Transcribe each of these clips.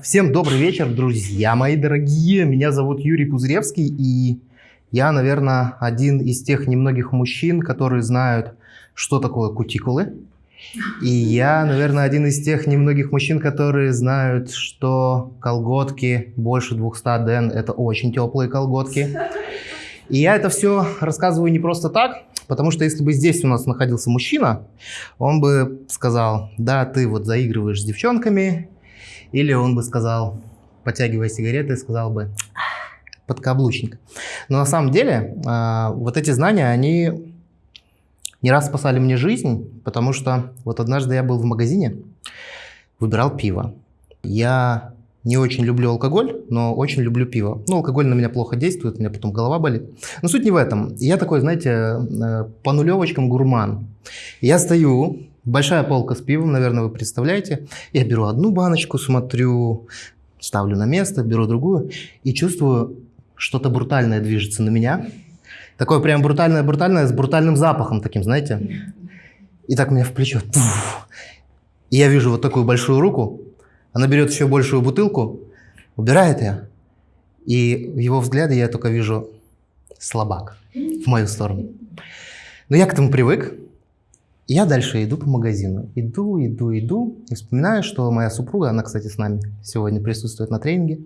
Всем добрый вечер, друзья мои дорогие. Меня зовут Юрий Пузыревский, и я, наверное, один из тех немногих мужчин, которые знают, что такое кутикулы. И я, наверное, один из тех немногих мужчин, которые знают, что колготки больше 200 ден – это очень теплые колготки. И я это все рассказываю не просто так, потому что если бы здесь у нас находился мужчина, он бы сказал, да, ты вот заигрываешь с девчонками, или он бы сказал, потягивая сигареты, сказал бы подкаблучник. Но на самом деле а, вот эти знания, они не раз спасали мне жизнь, потому что вот однажды я был в магазине, выбирал пиво. Я не очень люблю алкоголь, но очень люблю пиво. Ну, алкоголь на меня плохо действует, у меня потом голова болит. Но суть не в этом. Я такой, знаете, э, по нулевочкам гурман. Я стою, Большая полка с пивом, наверное, вы представляете. Я беру одну баночку, смотрю, ставлю на место, беру другую и чувствую, что-то брутальное движется на меня. Такое прям брутальное-брутальное, с брутальным запахом таким, знаете. И так меня в плечо. И я вижу вот такую большую руку. Она берет еще большую бутылку, убирает ее. И в его взгляде я только вижу слабак в мою сторону. Но я к этому привык. Я дальше иду по магазину. Иду, иду, иду. И вспоминаю, что моя супруга, она, кстати, с нами сегодня присутствует на тренинге,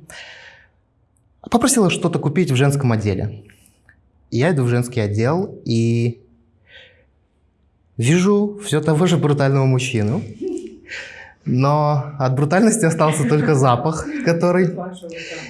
попросила что-то купить в женском отделе. Я иду в женский отдел и вижу все того же брутального мужчину. Но от брутальности остался только запах, который...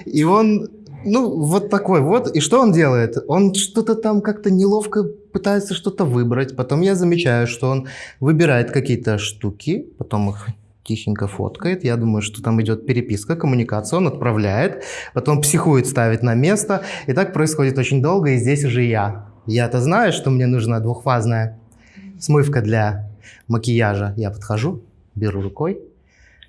И он ну, вот такой вот. И что он делает? Он что-то там как-то неловко пытается что-то выбрать. Потом я замечаю, что он выбирает какие-то штуки, потом их тихенько фоткает. Я думаю, что там идет переписка, коммуникация. Он отправляет, потом психует, ставит на место. И так происходит очень долго, и здесь уже я. Я-то знаю, что мне нужна двухфазная смывка для макияжа. Я подхожу, беру рукой,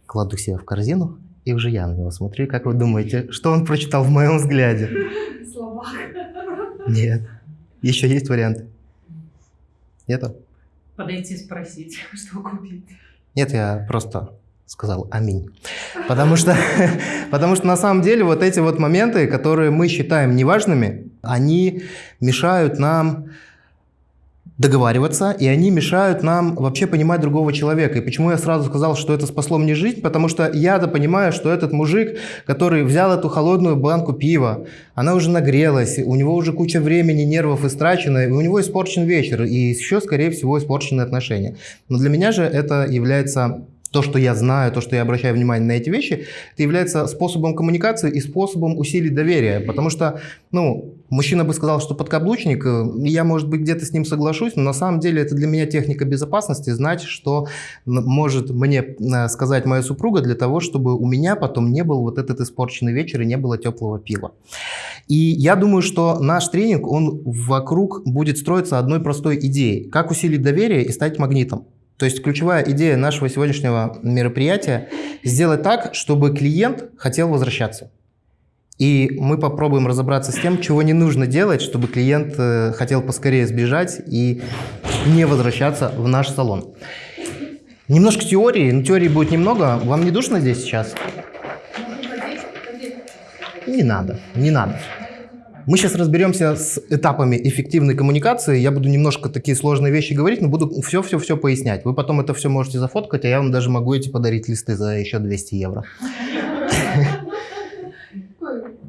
кладу себе в корзину, и уже я на него смотрю. Как вы думаете, что он прочитал в моем взгляде? Словак. Нет. Еще есть варианты? Нету? Подойти спросить, что купить. Нет, я просто сказал аминь. Потому что, потому что на самом деле вот эти вот моменты, которые мы считаем неважными, они мешают нам договариваться, и они мешают нам вообще понимать другого человека. И почему я сразу сказал, что это спасло мне жизнь? Потому что я-то понимаю, что этот мужик, который взял эту холодную банку пива, она уже нагрелась, у него уже куча времени, нервов истрачено, и у него испорчен вечер, и еще, скорее всего, испорчены отношения. Но для меня же это является то, что я знаю, то, что я обращаю внимание на эти вещи, это является способом коммуникации и способом усилить доверие. Потому что, ну, мужчина бы сказал, что подкаблучник, э, я, может быть, где-то с ним соглашусь, но на самом деле это для меня техника безопасности, знать, что может мне э, сказать моя супруга для того, чтобы у меня потом не был вот этот испорченный вечер и не было теплого пива. И я думаю, что наш тренинг, он вокруг будет строиться одной простой идеей. Как усилить доверие и стать магнитом. То есть ключевая идея нашего сегодняшнего мероприятия – сделать так, чтобы клиент хотел возвращаться. И мы попробуем разобраться с тем, чего не нужно делать, чтобы клиент э, хотел поскорее сбежать и не возвращаться в наш салон. Немножко теории, но теории будет немного. Вам не душно здесь сейчас? Не надо, не надо. Мы сейчас разберемся с этапами эффективной коммуникации. Я буду немножко такие сложные вещи говорить, но буду все-все-все пояснять. Вы потом это все можете зафоткать, а я вам даже могу эти подарить листы за еще 200 евро.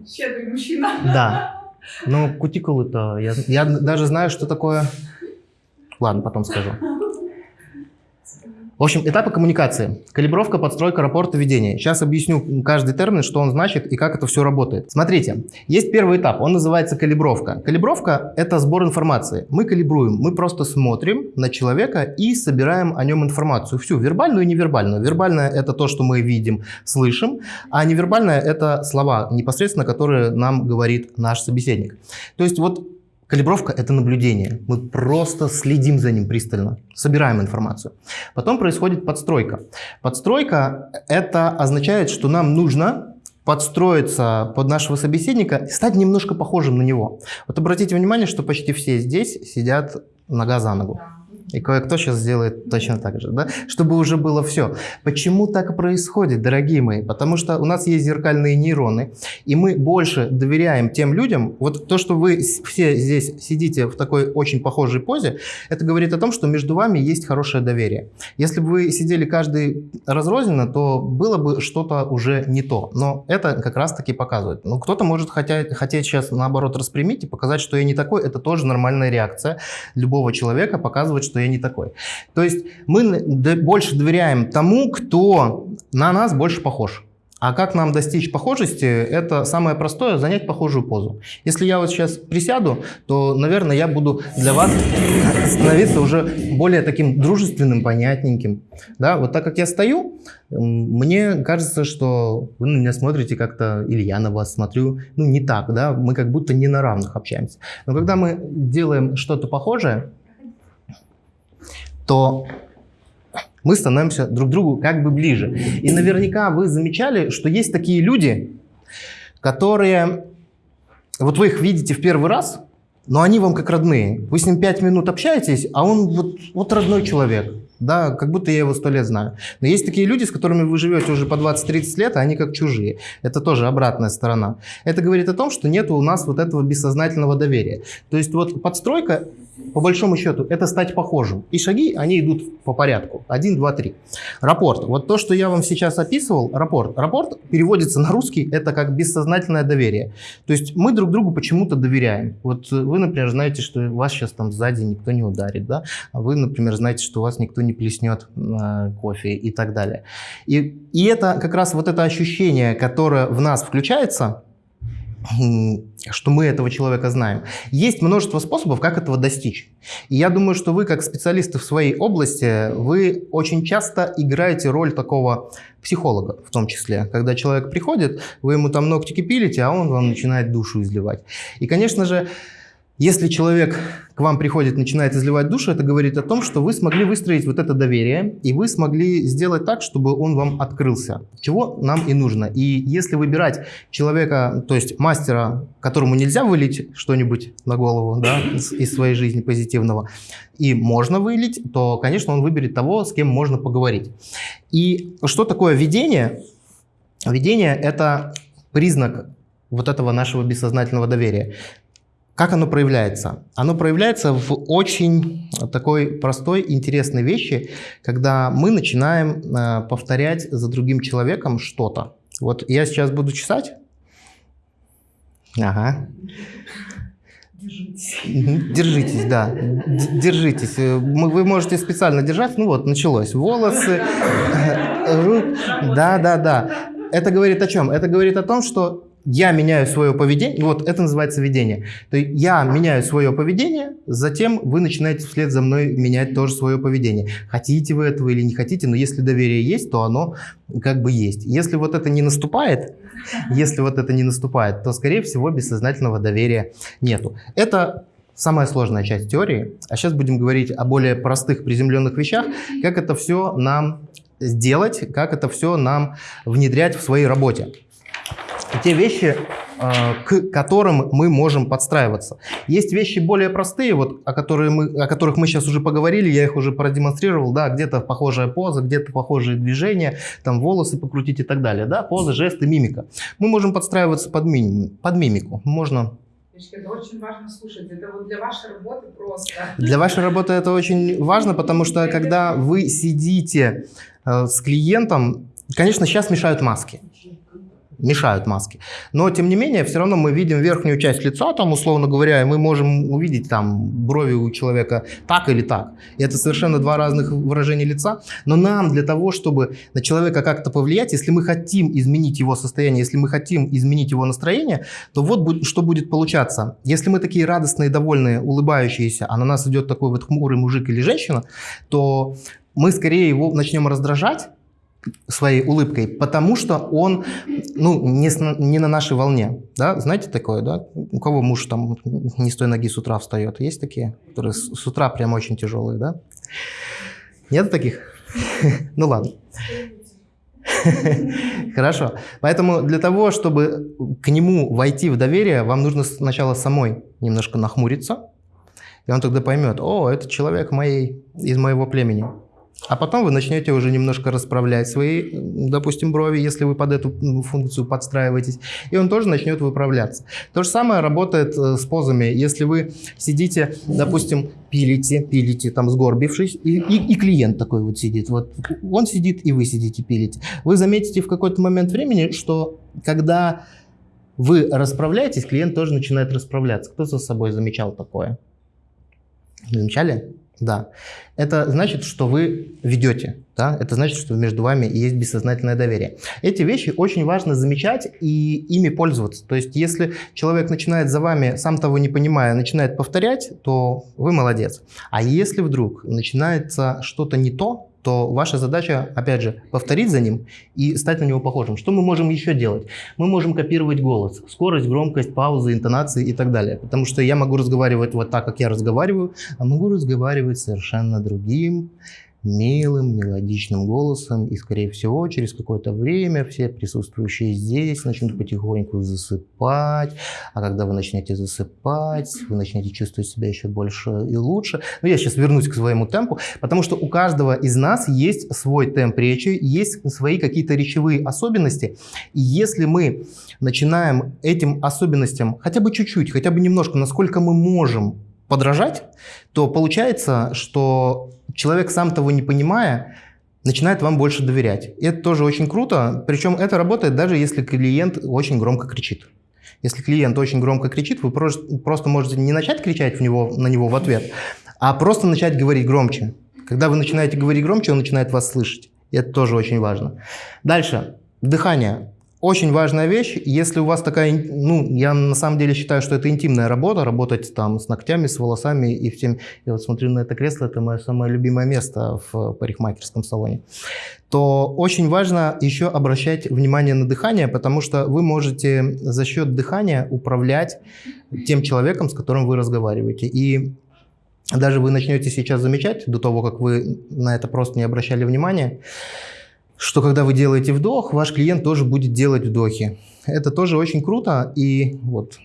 Щедрый мужчина. Да. Ну, кутикулы-то... Я, я даже знаю, что такое... Ладно, потом скажу. В общем, этапы коммуникации. Калибровка, подстройка, рапорта, ведение. Сейчас объясню каждый термин, что он значит и как это все работает. Смотрите, есть первый этап, он называется калибровка. Калибровка – это сбор информации. Мы калибруем, мы просто смотрим на человека и собираем о нем информацию. Всю, вербальную и невербальную. Вербальная – это то, что мы видим, слышим, а невербальная – это слова непосредственно, которые нам говорит наш собеседник. То есть вот Калибровка – это наблюдение. Мы просто следим за ним пристально, собираем информацию. Потом происходит подстройка. Подстройка – это означает, что нам нужно подстроиться под нашего собеседника и стать немножко похожим на него. Вот обратите внимание, что почти все здесь сидят нога за ногу. И кое-кто сейчас сделает точно так же, да? чтобы уже было все. Почему так происходит, дорогие мои? Потому что у нас есть зеркальные нейроны, и мы больше доверяем тем людям. Вот то, что вы все здесь сидите в такой очень похожей позе, это говорит о том, что между вами есть хорошее доверие. Если бы вы сидели каждый разрозненно, то было бы что-то уже не то. Но это как раз-таки показывает. Ну, кто-то может хотеть, хотеть сейчас наоборот распрямить и показать, что я не такой. Это тоже нормальная реакция любого человека, показывать, что я не такой. То есть мы больше доверяем тому, кто на нас больше похож. А как нам достичь похожести? Это самое простое – занять похожую позу. Если я вот сейчас присяду, то, наверное, я буду для вас становиться уже более таким дружественным, понятненьким. Да? Вот так как я стою, мне кажется, что вы на меня смотрите как-то, или я на вас смотрю, ну не так, да? мы как будто не на равных общаемся. Но когда мы делаем что-то похожее, то мы становимся друг другу как бы ближе. И наверняка вы замечали, что есть такие люди, которые... Вот вы их видите в первый раз, но они вам как родные. Вы с ним пять минут общаетесь, а он вот, вот родной человек. Да, как будто я его сто лет знаю. Но есть такие люди, с которыми вы живете уже по 20-30 лет, а они как чужие. Это тоже обратная сторона. Это говорит о том, что нет у нас вот этого бессознательного доверия. То есть вот подстройка по большому счету, это стать похожим. И шаги, они идут по порядку. Один, два, три. Рапорт. Вот то, что я вам сейчас описывал, рапорт. Рапорт переводится на русский, это как бессознательное доверие. То есть мы друг другу почему-то доверяем. Вот вы, например, знаете, что вас сейчас там сзади никто не ударит, да? А вы, например, знаете, что вас никто не плеснет э, кофе и так далее. И, и это как раз вот это ощущение, которое в нас включается, что мы этого человека знаем. Есть множество способов, как этого достичь. И я думаю, что вы, как специалисты в своей области, вы очень часто играете роль такого психолога в том числе. Когда человек приходит, вы ему там ногтики пилите, а он вам начинает душу изливать. И, конечно же, если человек к вам приходит, начинает изливать душу, это говорит о том, что вы смогли выстроить вот это доверие, и вы смогли сделать так, чтобы он вам открылся, чего нам и нужно. И если выбирать человека, то есть мастера, которому нельзя вылить что-нибудь на голову да, из своей жизни позитивного, и можно вылить, то, конечно, он выберет того, с кем можно поговорить. И что такое видение? Видение – это признак вот этого нашего бессознательного доверия. Как оно проявляется? Оно проявляется в очень такой простой, интересной вещи, когда мы начинаем э, повторять за другим человеком что-то. Вот я сейчас буду чесать. Ага. Держитесь. Держитесь, да. Держитесь. Э, вы можете специально держать. Ну вот, началось. Волосы, Да, да, да. Это говорит о чем? Это говорит о том, что я меняю свое поведение, вот это называется видение. То есть я меняю свое поведение, затем вы начинаете вслед за мной менять тоже свое поведение. Хотите вы этого или не хотите, но если доверие есть, то оно как бы есть. Если вот это не наступает, если вот это не наступает, то, скорее всего, бессознательного доверия нету. Это самая сложная часть теории. А сейчас будем говорить о более простых приземленных вещах, как это все нам сделать, как это все нам внедрять в своей работе те вещи, а, к которым мы можем подстраиваться. Есть вещи более простые, вот, о, которые мы, о которых мы сейчас уже поговорили, я их уже продемонстрировал, да, где-то похожая поза, где-то похожие движения, там волосы покрутить и так далее, да, поза, жесты, мимика. Мы можем подстраиваться под, мими, под мимику, можно это очень важно слушать. Это вот для вашей работы просто. Для вашей работы это очень важно, потому что когда вы сидите э, с клиентом, конечно, сейчас мешают маски мешают маски. Но, тем не менее, все равно мы видим верхнюю часть лица, там, условно говоря, и мы можем увидеть там брови у человека так или так. И это совершенно два разных выражения лица. Но нам для того, чтобы на человека как-то повлиять, если мы хотим изменить его состояние, если мы хотим изменить его настроение, то вот что будет получаться. Если мы такие радостные, довольные, улыбающиеся, а на нас идет такой вот хмурый мужик или женщина, то мы скорее его начнем раздражать, своей улыбкой, потому что он ну, не, не на нашей волне. Да? Знаете такое, да? У кого муж там не с той ноги с утра встает? Есть такие, которые с, с утра прям очень тяжелые, да? Нет таких? Ну ладно. Хорошо. Поэтому для того, чтобы к нему войти в доверие, вам нужно сначала самой немножко нахмуриться, И он тогда поймет, о, это человек моей, из моего племени. А потом вы начнете уже немножко расправлять свои, допустим, брови, если вы под эту функцию подстраиваетесь, и он тоже начнет выправляться. То же самое работает э, с позами. Если вы сидите, допустим, пилите, пилите, там сгорбившись, и, и, и клиент такой вот сидит, вот он сидит, и вы сидите, пилите. Вы заметите в какой-то момент времени, что когда вы расправляетесь, клиент тоже начинает расправляться. Кто за собой замечал такое? Замечали? Да. Это значит, что вы ведете. Да? Это значит, что между вами есть бессознательное доверие. Эти вещи очень важно замечать и ими пользоваться. То есть, если человек начинает за вами, сам того не понимая, начинает повторять, то вы молодец. А если вдруг начинается что-то не то, то ваша задача, опять же, повторить за ним и стать на него похожим. Что мы можем еще делать? Мы можем копировать голос, скорость, громкость, паузы, интонации и так далее. Потому что я могу разговаривать вот так, как я разговариваю, а могу разговаривать совершенно другим, милым, мелодичным голосом, и, скорее всего, через какое-то время все присутствующие здесь начнут потихоньку засыпать, а когда вы начнете засыпать, вы начнете чувствовать себя еще больше и лучше. Но я сейчас вернусь к своему темпу, потому что у каждого из нас есть свой темп речи, есть свои какие-то речевые особенности, и если мы начинаем этим особенностям хотя бы чуть-чуть, хотя бы немножко, насколько мы можем подражать, то получается, что человек, сам того не понимая, начинает вам больше доверять. И это тоже очень круто. Причем это работает даже если клиент очень громко кричит. Если клиент очень громко кричит, вы просто можете не начать кричать в него, на него в ответ, а просто начать говорить громче. Когда вы начинаете говорить громче, он начинает вас слышать. И это тоже очень важно. Дальше. Дыхание. Очень важная вещь, если у вас такая, ну, я на самом деле считаю, что это интимная работа, работать там с ногтями, с волосами и всем. Я вот смотрю на это кресло, это мое самое любимое место в парикмахерском салоне. То очень важно еще обращать внимание на дыхание, потому что вы можете за счет дыхания управлять тем человеком, с которым вы разговариваете. И даже вы начнете сейчас замечать, до того, как вы на это просто не обращали внимания, что когда вы делаете вдох, ваш клиент тоже будет делать вдохи. Это тоже очень круто, и вот,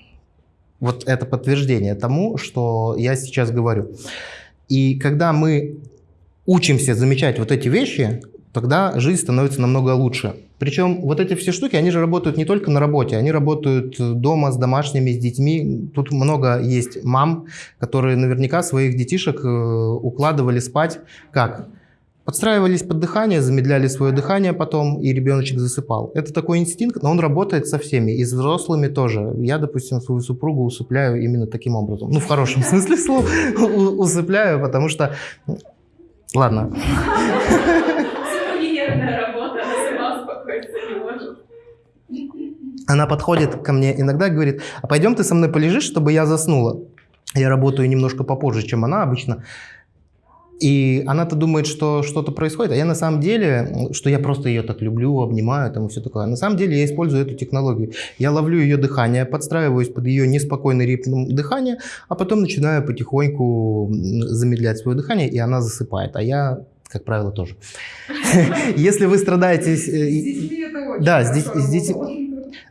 вот это подтверждение тому, что я сейчас говорю. И когда мы учимся замечать вот эти вещи, тогда жизнь становится намного лучше. Причем вот эти все штуки, они же работают не только на работе, они работают дома с домашними, с детьми. Тут много есть мам, которые наверняка своих детишек э, укладывали спать как? Подстраивались под дыхание, замедляли свое дыхание потом, и ребеночек засыпал. Это такой инстинкт, но он работает со всеми, и с взрослыми тоже. Я, допустим, свою супругу усыпляю именно таким образом. Ну, в хорошем смысле слова усыпляю, потому что... Ладно. Она подходит ко мне иногда и говорит, а пойдем ты со мной полежишь, чтобы я заснула. Я работаю немножко попозже, чем она обычно. И она-то думает, что что-то происходит, а я на самом деле, что я просто ее так люблю, обнимаю там и все такое. На самом деле я использую эту технологию. Я ловлю ее дыхание, подстраиваюсь под ее неспокойный ритм дыхания, а потом начинаю потихоньку замедлять свое дыхание, и она засыпает. А я как правило, тоже. Если вы страдаете... Э, да, здесь, здесь,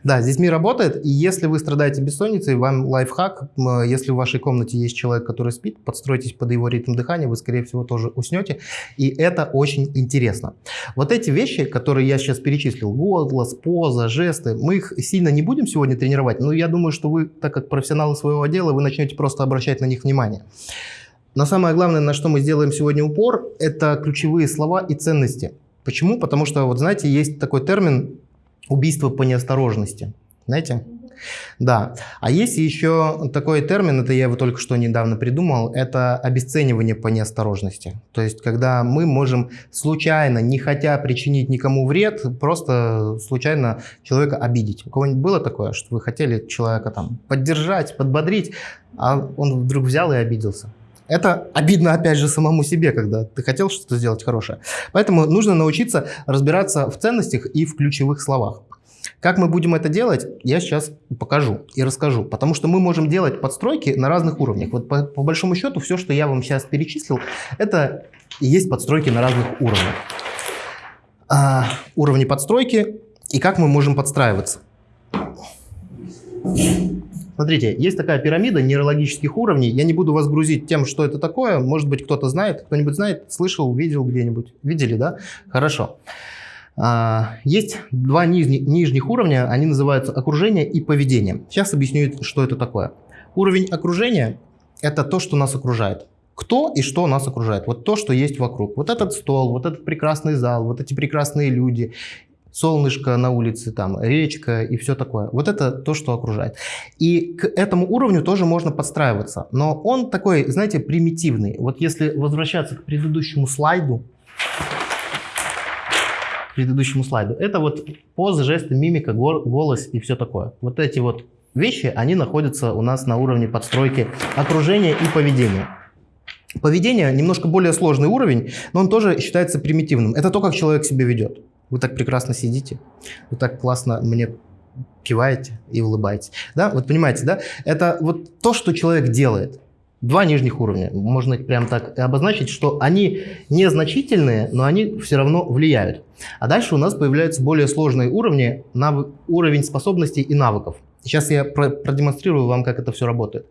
да, с детьми работает, и если вы страдаете бессонницей, вам лайфхак, если в вашей комнате есть человек, который спит, подстройтесь под его ритм дыхания, вы, скорее всего, тоже уснете, и это очень интересно. Вот эти вещи, которые я сейчас перечислил, голос, поза, жесты, мы их сильно не будем сегодня тренировать, но я думаю, что вы, так как профессионалы своего дела, вы начнете просто обращать на них внимание. Но самое главное, на что мы сделаем сегодня упор, это ключевые слова и ценности. Почему? Потому что, вот знаете, есть такой термин убийство по неосторожности. Знаете? Да. А есть еще такой термин, это я его только что недавно придумал, это обесценивание по неосторожности. То есть, когда мы можем случайно, не хотя причинить никому вред, просто случайно человека обидеть. У кого-нибудь было такое, что вы хотели человека там поддержать, подбодрить, а он вдруг взял и обиделся? Это обидно, опять же, самому себе, когда ты хотел что-то сделать хорошее. Поэтому нужно научиться разбираться в ценностях и в ключевых словах. Как мы будем это делать, я сейчас покажу и расскажу. Потому что мы можем делать подстройки на разных уровнях. Вот по, по большому счету все, что я вам сейчас перечислил, это и есть подстройки на разных уровнях. А, уровни подстройки и как мы можем подстраиваться. Смотрите, есть такая пирамида нейрологических уровней. Я не буду вас грузить тем, что это такое. Может быть, кто-то знает. Кто-нибудь знает, слышал, видел где-нибудь. Видели, да? Хорошо. А, есть два нижних, уровня, они называются окружение и поведение. Сейчас объясню, что это такое. Уровень окружения – это то, что нас окружает. Кто и что нас окружает. Вот то, что есть вокруг. Вот этот стол, вот этот прекрасный зал, вот эти прекрасные люди солнышко на улице, там, речка и все такое. Вот это то, что окружает. И к этому уровню тоже можно подстраиваться. Но он такой, знаете, примитивный. Вот если возвращаться к предыдущему слайду, к предыдущему слайду, это вот позы, жесты, мимика, голос и все такое. Вот эти вот вещи, они находятся у нас на уровне подстройки окружения и поведения. Поведение немножко более сложный уровень, но он тоже считается примитивным. Это то, как человек себя ведет. Вы так прекрасно сидите, вы так классно мне киваете и улыбаетесь. Да, вот понимаете, да? Это вот то, что человек делает. Два нижних уровня, можно прям так обозначить, что они незначительные, но они все равно влияют. А дальше у нас появляются более сложные уровни, навык, уровень способностей и навыков. Сейчас я про продемонстрирую вам, как это все работает.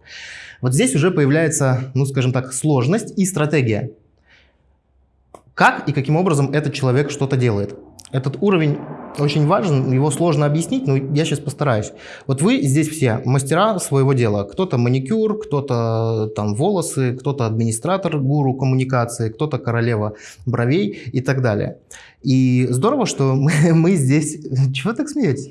Вот здесь уже появляется, ну скажем так, сложность и стратегия. Как и каким образом этот человек что-то делает. Этот уровень очень важен, его сложно объяснить, но я сейчас постараюсь. Вот вы здесь все мастера своего дела. Кто-то маникюр, кто-то там волосы, кто-то администратор, гуру коммуникации, кто-то королева бровей и так далее. И здорово, что мы, мы здесь... Чего так смеетесь?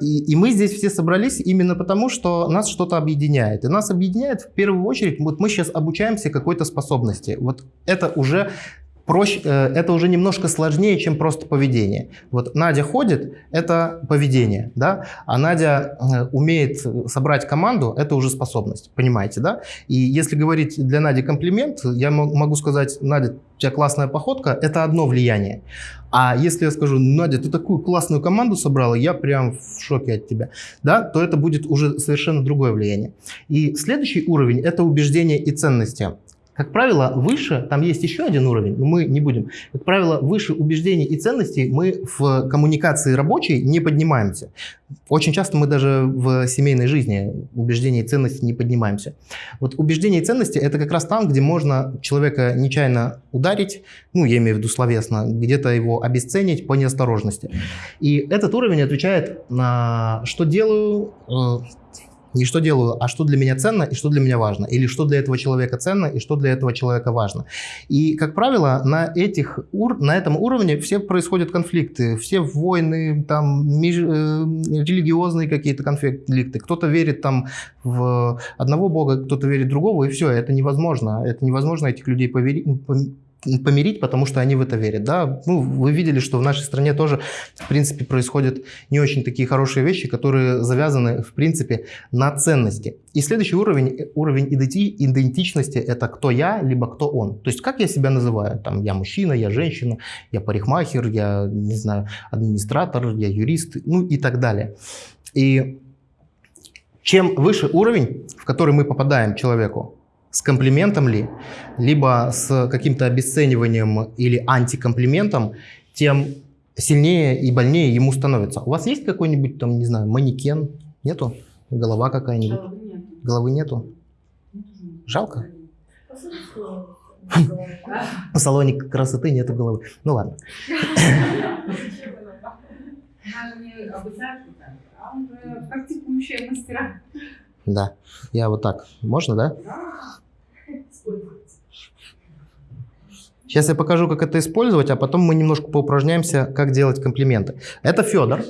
И, и мы здесь все собрались именно потому, что нас что-то объединяет. И нас объединяет в первую очередь, вот мы сейчас обучаемся какой-то способности. Вот это уже проще, э, это уже немножко сложнее, чем просто поведение. Вот Надя ходит, это поведение, да, а Надя э, умеет собрать команду, это уже способность, понимаете, да? И если говорить для Нади комплимент, я могу сказать, Надя, у тебя классная походка, это одно влияние. А если я скажу, Надя, ты такую классную команду собрала, я прям в шоке от тебя, да, то это будет уже совершенно другое влияние. И следующий уровень – это убеждения и ценности. Как правило, выше, там есть еще один уровень, но мы не будем. Как правило, выше убеждений и ценностей мы в коммуникации рабочей не поднимаемся. Очень часто мы даже в семейной жизни убеждения и ценности не поднимаемся. Вот убеждения и ценности – это как раз там, где можно человека нечаянно ударить, ну, я имею в виду словесно, где-то его обесценить по неосторожности. И этот уровень отвечает на «что делаю», э, не что делаю, а что для меня ценно и что для меня важно. Или что для этого человека ценно и что для этого человека важно. И, как правило, на, этих, на этом уровне все происходят конфликты. Все войны, там, меж, э, религиозные какие-то конфликты. Кто-то верит там в одного бога, кто-то верит в другого, и все, это невозможно. Это невозможно этих людей поверить помирить, потому что они в это верят. Да? Ну, вы видели, что в нашей стране тоже, в принципе, происходят не очень такие хорошие вещи, которые завязаны, в принципе, на ценности. И следующий уровень, уровень идентичности – это кто я, либо кто он. То есть, как я себя называю? Там, я мужчина, я женщина, я парикмахер, я, не знаю, администратор, я юрист, ну и так далее. И чем выше уровень, в который мы попадаем человеку, с комплиментом ли, либо с каким-то обесцениванием или антикомплиментом, тем сильнее и больнее ему становится. У вас есть какой-нибудь там, не знаю, манекен? Нету? Голова какая-нибудь? Головы, нет. Головы нету? Жалко? В салоне красоты нету головы. Ну ладно. Да. Я вот так. Можно, да? Сейчас я покажу, как это использовать, а потом мы немножко поупражняемся, как делать комплименты. Это Федор.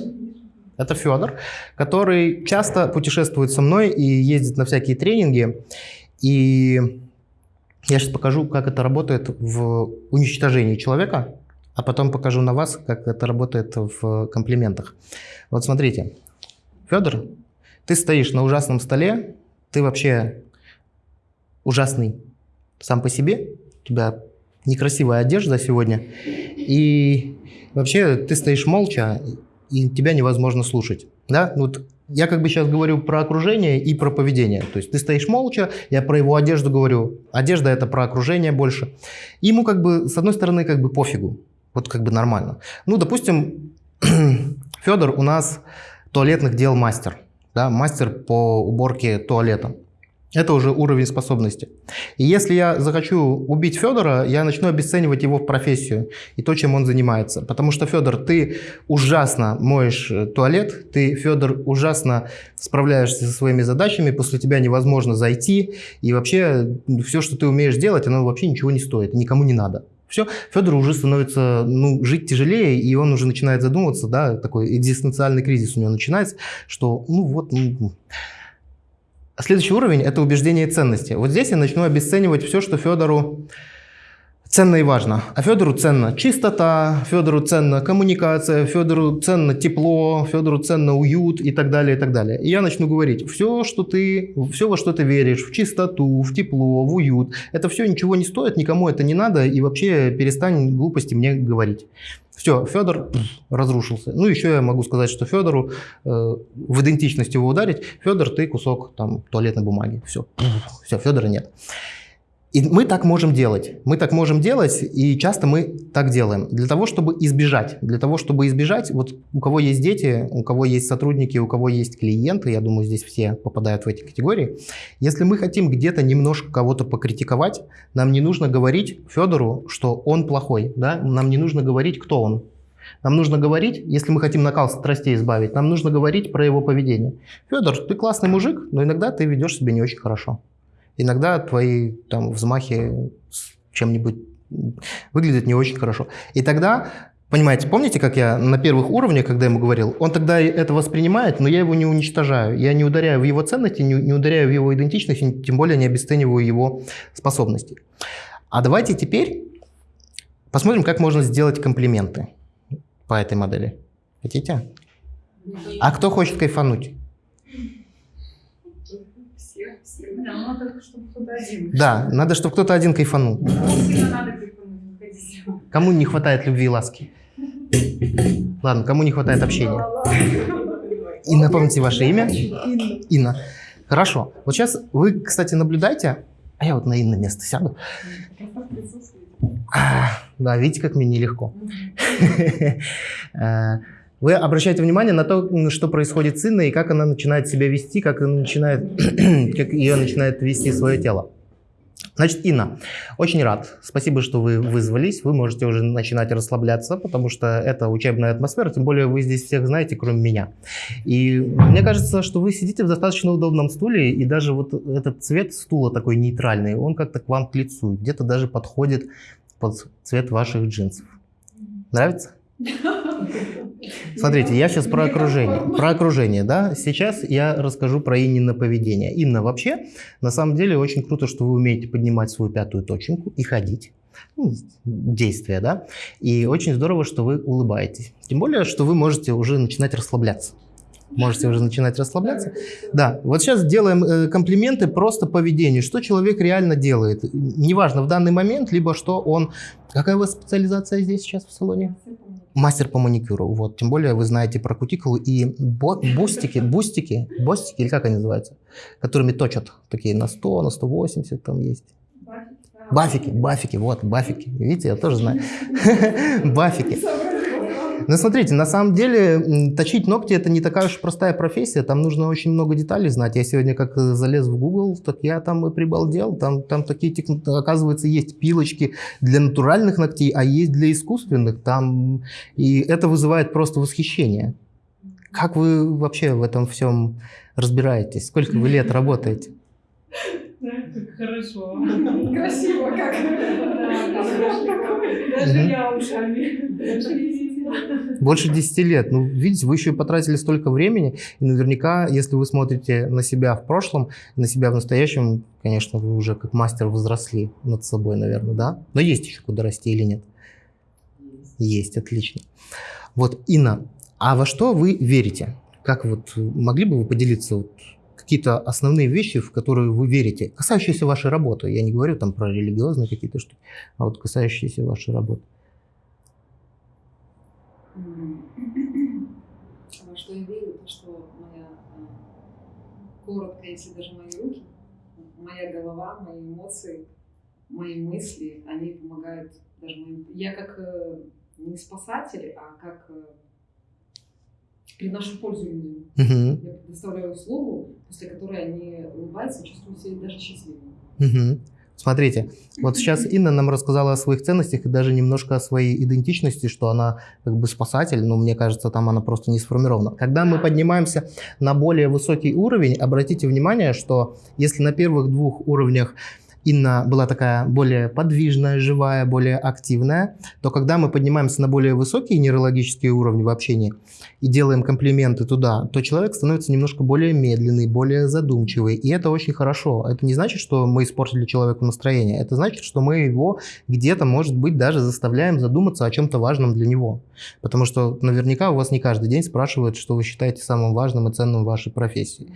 Это Федор, который часто путешествует со мной и ездит на всякие тренинги. И я сейчас покажу, как это работает в уничтожении человека, а потом покажу на вас, как это работает в комплиментах. Вот смотрите, Федор, ты стоишь на ужасном столе, ты вообще ужасный сам по себе, у тебя некрасивая одежда сегодня, и вообще ты стоишь молча, и тебя невозможно слушать. Да? Вот я как бы сейчас говорю про окружение и про поведение. То есть ты стоишь молча, я про его одежду говорю. Одежда это про окружение больше. И ему как бы, с одной стороны, как бы пофигу. Вот как бы нормально. Ну, допустим, Федор у нас туалетных дел мастер. да, мастер по уборке туалета. Это уже уровень способности. И если я захочу убить Федора, я начну обесценивать его профессию и то, чем он занимается. Потому что, Федор, ты ужасно моешь э, туалет, ты, Федор, ужасно справляешься со своими задачами, после тебя невозможно зайти, и вообще все, что ты умеешь делать, оно вообще ничего не стоит, никому не надо. Все, Федору уже становится ну, жить тяжелее, и он уже начинает задумываться, да, такой экзистенциальный кризис у него начинается, что ну вот... Ну, Следующий уровень – это убеждение и ценности. Вот здесь я начну обесценивать все, что Федору ценно и важно. А Федору ценно чистота, Федору ценно коммуникация, Федору ценно тепло, Федору ценно уют и так далее, и так далее. И я начну говорить, все, что ты, все, во что ты веришь, в чистоту, в тепло, в уют, это все ничего не стоит, никому это не надо, и вообще перестань глупости мне говорить. Все, Федор разрушился. Ну, еще я могу сказать, что Федору э, в идентичность его ударить. Федор, ты кусок там туалетной бумаги. Все, все, Федора нет. И мы так можем делать. Мы так можем делать, и часто мы так делаем. Для того, чтобы избежать. Для того, чтобы избежать, вот у кого есть дети, у кого есть сотрудники, у кого есть клиенты, я думаю, здесь все попадают в эти категории. Если мы хотим где-то немножко кого-то покритиковать, нам не нужно говорить Федору, что он плохой. Да? Нам не нужно говорить, кто он. Нам нужно говорить, если мы хотим накал страстей избавить, нам нужно говорить про его поведение. Федор, ты классный мужик, но иногда ты ведешь себя не очень хорошо. Иногда твои там взмахи с чем-нибудь выглядят не очень хорошо. И тогда, понимаете, помните, как я на первых уровнях, когда ему говорил, он тогда это воспринимает, но я его не уничтожаю. Я не ударяю в его ценности, не, не ударяю в его идентичность, тем более не обесцениваю его способности. А давайте теперь посмотрим, как можно сделать комплименты по этой модели. Хотите? А кто хочет кайфануть? Да, надо, чтобы кто-то один. Да, надо, чтобы кто-то один кайфанул. Кому не хватает любви и ласки? Ладно, кому не хватает общения? И напомните ваше имя? Инна. Хорошо. Вот сейчас вы, кстати, наблюдайте. А я вот на Инна место сяду. Да, видите, как мне нелегко. Вы обращаете внимание на то, что происходит с Инной и как она начинает себя вести, как, она начинает, как ее начинает вести свое тело. Значит, Инна, очень рад. Спасибо, что вы вызвались. Вы можете уже начинать расслабляться, потому что это учебная атмосфера, тем более вы здесь всех знаете, кроме меня. И мне кажется, что вы сидите в достаточно удобном стуле, и даже вот этот цвет стула такой нейтральный, он как-то к вам к лицу, где-то даже подходит под цвет ваших джинсов. Нравится? Смотрите, я сейчас про окружение. Про окружение, да. Сейчас я расскажу про Иннина поведение. Инна, вообще, на самом деле, очень круто, что вы умеете поднимать свою пятую точеньку и ходить. Ну, действия, да. И очень здорово, что вы улыбаетесь. Тем более, что вы можете уже начинать расслабляться. Можете уже начинать расслабляться. Да, вот сейчас делаем э, комплименты просто поведению. Что человек реально делает. Неважно в данный момент, либо что он... Какая у вас специализация здесь сейчас в салоне? Мастер по маникюру. Вот, тем более вы знаете про кутикулу и бафики, бафики, бафики, или как они называются, которыми точат, такие на 100, на 180 там есть. Бафики, бафики, вот, бафики. Видите, я тоже знаю. Бафики. Ну, смотрите, на самом деле точить ногти это не такая уж простая профессия, там нужно очень много деталей знать. Я сегодня как э, залез в Google, так я там и прибалдел, там, там такие, оказывается, есть пилочки для натуральных ногтей, а есть для искусственных, там, и это вызывает просто восхищение. Как вы вообще в этом всем разбираетесь? Сколько вы лет работаете? Хорошо. Красиво как. Даже я ушами. Больше 10 лет. Ну, видите, вы еще и потратили столько времени, и наверняка, если вы смотрите на себя в прошлом, на себя в настоящем, конечно, вы уже как мастер возросли над собой, наверное, да? Но есть еще куда расти или нет? Есть, отлично. Вот, Инна, а во что вы верите? Как вот, могли бы вы поделиться вот, какие-то основные вещи, в которые вы верите, касающиеся вашей работы? Я не говорю там про религиозные какие-то штуки, а вот касающиеся вашей работы. Во что я верю, то что моя, коротко, если даже мои руки, моя голова, мои эмоции, мои мысли, они помогают даже моим... Я как э, не спасатель, а как э, приношу пользу людям. Мгм. Я предоставляю услугу, после которой они улыбаются и чувствуют себя даже счастливыми. Мгм. Смотрите, вот сейчас Инна нам рассказала о своих ценностях и даже немножко о своей идентичности, что она как бы спасатель, но мне кажется, там она просто не сформирована. Когда мы поднимаемся на более высокий уровень, обратите внимание, что если на первых двух уровнях Инна была такая более подвижная, живая, более активная, то когда мы поднимаемся на более высокие нейрологические уровни в общении и делаем комплименты туда, то человек становится немножко более медленный, более задумчивый. И это очень хорошо. Это не значит, что мы испортили человеку настроение. Это значит, что мы его где-то, может быть, даже заставляем задуматься о чем-то важном для него. Потому что наверняка у вас не каждый день спрашивают, что вы считаете самым важным и ценным в вашей профессии.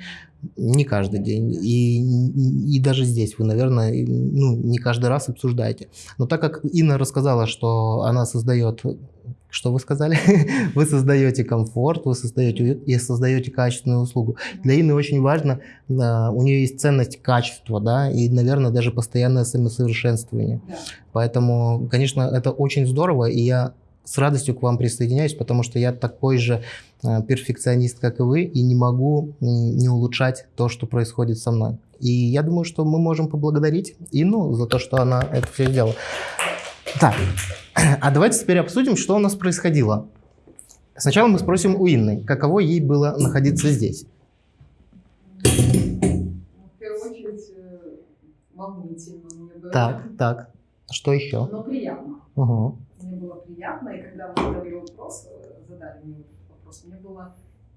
Не каждый день. И, и даже здесь вы, наверное, ну, не каждый раз обсуждаете. Но так как Инна рассказала, что она создает что вы сказали? вы создаете комфорт, вы создаете уют и создаете качественную услугу. Для Инны очень важно, а, у нее есть ценность качества, да, и, наверное, даже постоянное самосовершенствование. Да. Поэтому, конечно, это очень здорово, и я с радостью к вам присоединяюсь, потому что я такой же э, перфекционист, как и вы, и не могу не улучшать то, что происходит со мной. И я думаю, что мы можем поблагодарить Инну за то, что она это все сделала. Так, а давайте теперь обсудим, что у нас происходило. Сначала мы спросим у Инны, каково ей было находиться здесь. Ну, В первую очередь, э, волнительно мне было. Так, так. Что еще? Но приятно. Угу. Приятно, и когда вы задали вопрос, э, задали мне вопрос, мне было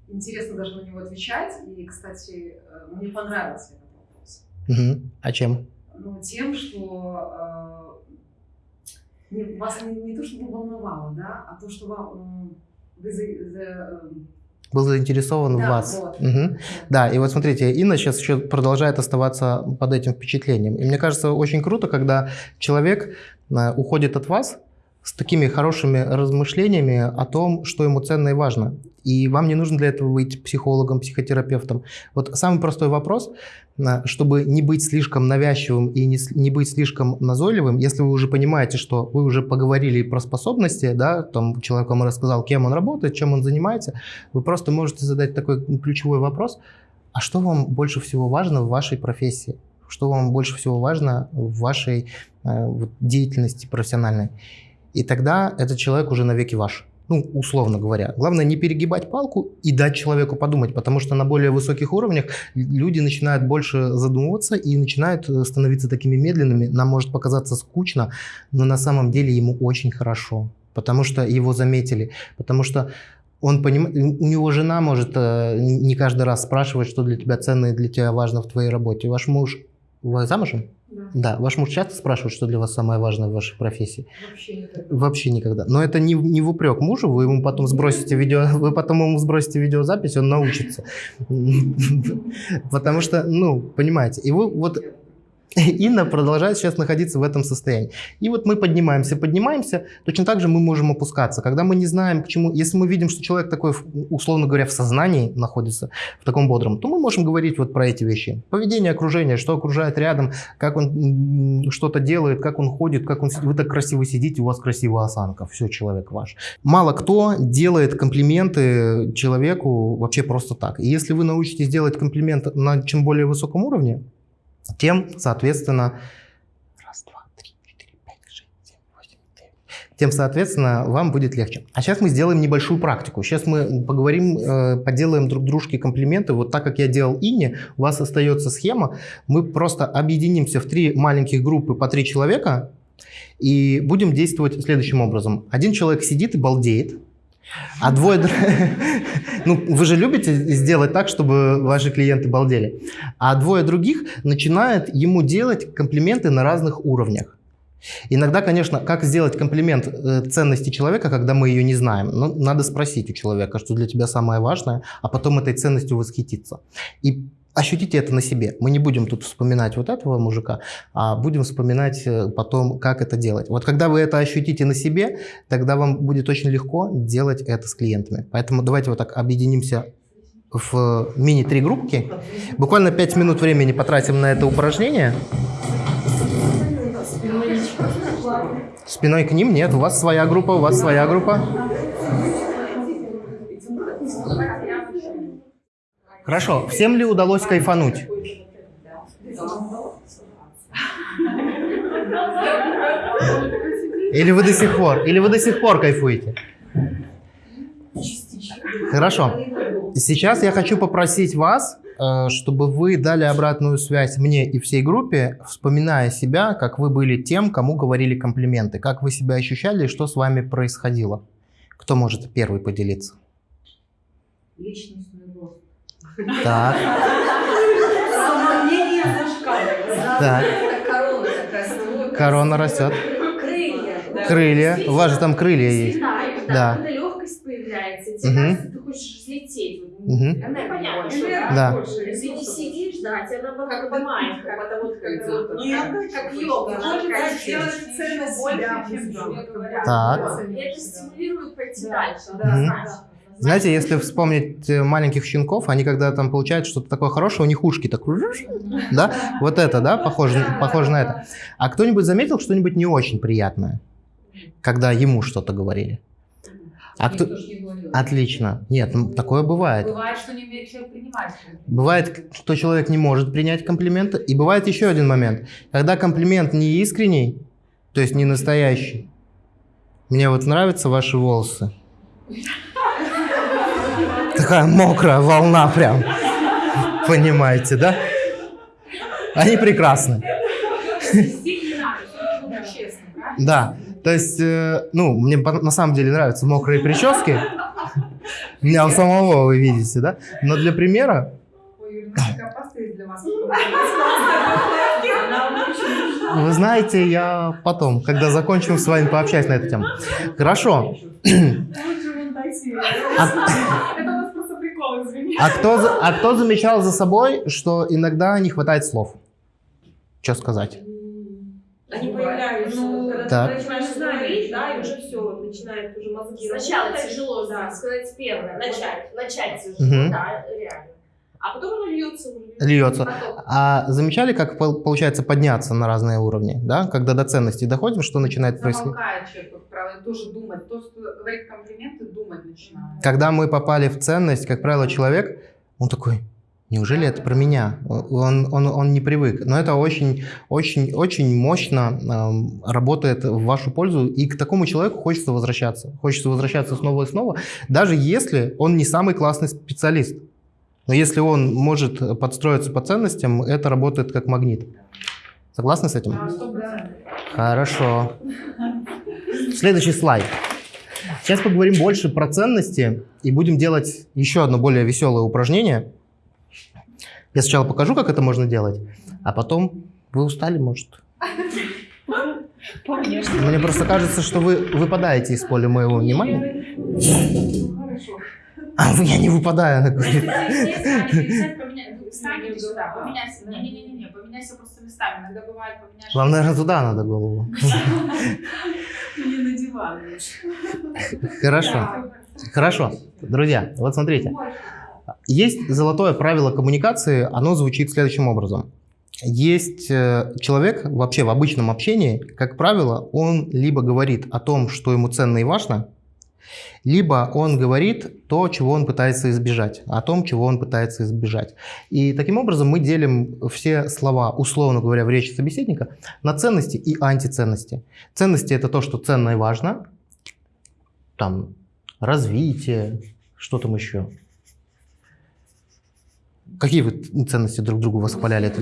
интересно даже на него отвечать. И, кстати, э, мне понравился этот вопрос. Угу. А чем? Ну, тем, что э, не, вас не, не то, чтобы волновало, да, а то, что вам, вы за, за, эм, Был заинтересован в да, вас. вот. Мгм. Да, и вот смотрите, Инна сейчас еще продолжает оставаться под этим впечатлением. И мне кажется, очень круто, когда человек э, уходит от вас с такими хорошими размышлениями о том, что ему ценно и важно. И вам не нужно для этого быть психологом, психотерапевтом. Вот самый простой вопрос, э, чтобы не быть слишком навязчивым и не, не быть слишком назойливым, если вы уже понимаете, что вы уже поговорили про способности, да, там человек вам рассказал, кем он работает, чем он занимается, вы просто можете задать такой ключевой вопрос, а что вам больше всего важно в вашей профессии? Что вам больше всего важно в вашей э, деятельности профессиональной? И тогда этот человек уже навеки ваш. Ну, условно говоря. Главное не перегибать палку и дать человеку подумать, потому что на более высоких уровнях люди начинают больше задумываться и начинают э, становиться такими медленными. Нам может показаться скучно, но на самом деле ему очень хорошо, потому что его заметили, потому что он понимает, у него жена может э, не каждый раз спрашивать, что для тебя ценно и для тебя важно в твоей работе. Ваш муж, вы замужем? Да, Да, ваш муж часто спрашивает, что для вас самое важное в вашей профессии? вообще так. Вообще никогда. Но это не, не в упрек мужу, вы ему потом сбросите видео, вы потом ему сбросите видеозапись, он научится. Потому что, ну, понимаете, и вы вот Инна продолжает сейчас находиться в этом состоянии. И вот мы поднимаемся, поднимаемся, точно так же мы можем опускаться. Когда мы не знаем, к чему, если мы видим, что человек такой, условно говоря, в сознании находится, в таком бодром, то мы можем говорить вот про эти вещи. Поведение окружения, что окружает рядом, как он что-то делает, как он ходит, как он сидит. Вы так красиво сидите, у вас красивая осанка, все, человек ваш. Мало кто делает комплименты человеку вообще просто так. И если вы научитесь делать комплимент на чем более высоком уровне, тем, соответственно, раз, два, три, четыре, пять, шесть, семь, восемь, девять. Тем, соответственно, вам будет легче. А сейчас мы сделаем небольшую практику. Сейчас мы поговорим, э, поделаем друг дружке комплименты. Вот так, как я делал Инне, у вас остается схема. Мы просто объединимся в три маленьких группы по три человека и будем действовать следующим образом. Один человек сидит и балдеет, а двое... Ну, вы же любите сделать так, чтобы ваши клиенты балдели. А двое других начинают ему делать комплименты на разных уровнях. Иногда, конечно, как сделать комплимент э, ценности человека, когда мы ее не знаем? Ну, надо спросить у человека, что для тебя самое важное, а потом этой ценностью восхититься. И ощутите это на себе. Мы не будем тут вспоминать вот этого мужика, а будем вспоминать э, потом, как это делать. Вот когда вы это ощутите на себе, тогда вам будет очень легко делать это с клиентами. Поэтому давайте вот так объединимся в мини-три группки. Буквально 5 минут времени потратим на это упражнение. Спиной к ним нет, у вас своя группа, у вас своя группа. Хорошо. Всем ли удалось кайфануть? Или вы до сих пор? Или вы до сих пор кайфуете? Хорошо. Сейчас я хочу попросить вас, э, чтобы вы дали обратную связь мне и всей группе, вспоминая себя, как вы были тем, кому говорили комплименты, как вы себя ощущали что с вами происходило. Кто может первый поделиться? Личностный рост. Так, Самомнение зашкаливает. так. Корона такая. Корона растет. Крылья. да. Крылья. У вас же там крылья есть. Да. легкость появляется, кажется, ты хочешь взлететь. Энергия Понятно, что да? Да. больше Ты не ресурсов. сидишь, да, тебя наоборот Как поднимает, как- что как йога, сделать ценность себя. Так. Это стимулирует пойти Да, дальше. да. Знаете, если вспомнить э, маленьких щенков, они когда там получают что-то такое хорошее, у них ушки так, да, вот это, да, похоже, похоже на это. А кто-нибудь заметил что-нибудь не очень приятное, когда ему что-то говорили? А кто... Не. Отлично. Нет, ну, такое бывает. Бывает, что не человек принимать. Бывает, что человек не может принять комплименты. И бывает еще один момент. Когда комплимент не искренний, то есть не настоящий. Мне вот нравятся ваши волосы. Такая мокрая волна прям. Понимаете, да? Они прекрасны. Да. То есть, э, ну, мне на самом деле нравятся мокрые прически. У меня у самого, вы видите, да? Но для примера. Вы знаете, я потом, когда закончим с вами, пообщаюсь на эту тему. Хорошо. А, а кто, а кто замечал за собой, что иногда не хватает слов? Что сказать? Они появляются, Ну, когда так. ты начинаешь говорить, да, и уже все, начинает уже мозги Сначала работать. тяжело да. сказать первое, начать, начать тяжело, Мгм. да, реально. А потом оно льется. Льется. А замечали, как пол- получается подняться на разные уровни, да? Когда до ценностей доходим, что начинает происходить? Человек, правило, тоже думать. То, что говорит комплименты, думать начинает. Когда мы попали в ценность, как правило, человек, он такой, неужели это про меня? Он, он, он не привык. Но это очень, очень, очень мощно эм, работает в вашу пользу, и к такому человеку хочется возвращаться. Хочется возвращаться снова и снова, даже если он не самый классный специалист. Но если он может подстроиться по ценностям, это работает как магнит. Согласны с этим? Хорошо. Следующий слайд. Сейчас поговорим больше про ценности и будем делать еще одно более веселое упражнение. Я сначала покажу, как это можно делать, а потом вы устали, может. Мне просто кажется, что вы выпадаете из поля моего внимания. Ну. А я не выпадаю, она говорит. Поменяйся. Не-не-не, поменяйся просто местами. Иногда бывает поменяешь. Вам, наверное, туда надо голову. Не на диван. Хорошо. Хорошо. Друзья, вот смотрите. Есть золотое правило коммуникации, оно звучит следующим образом. Есть э, человек вообще в обычном общении, как правило, он либо говорит о том, что ему ценно и важно, либо он говорит то, чего он пытается избежать, о том, чего он пытается избежать. И таким образом мы делим все слова, условно говоря, в речи собеседника на ценности и антиценности. Ценности – это то, что ценно и важно, там, развитие, что там еще. Какие вы ценности друг другу восхваляли? Это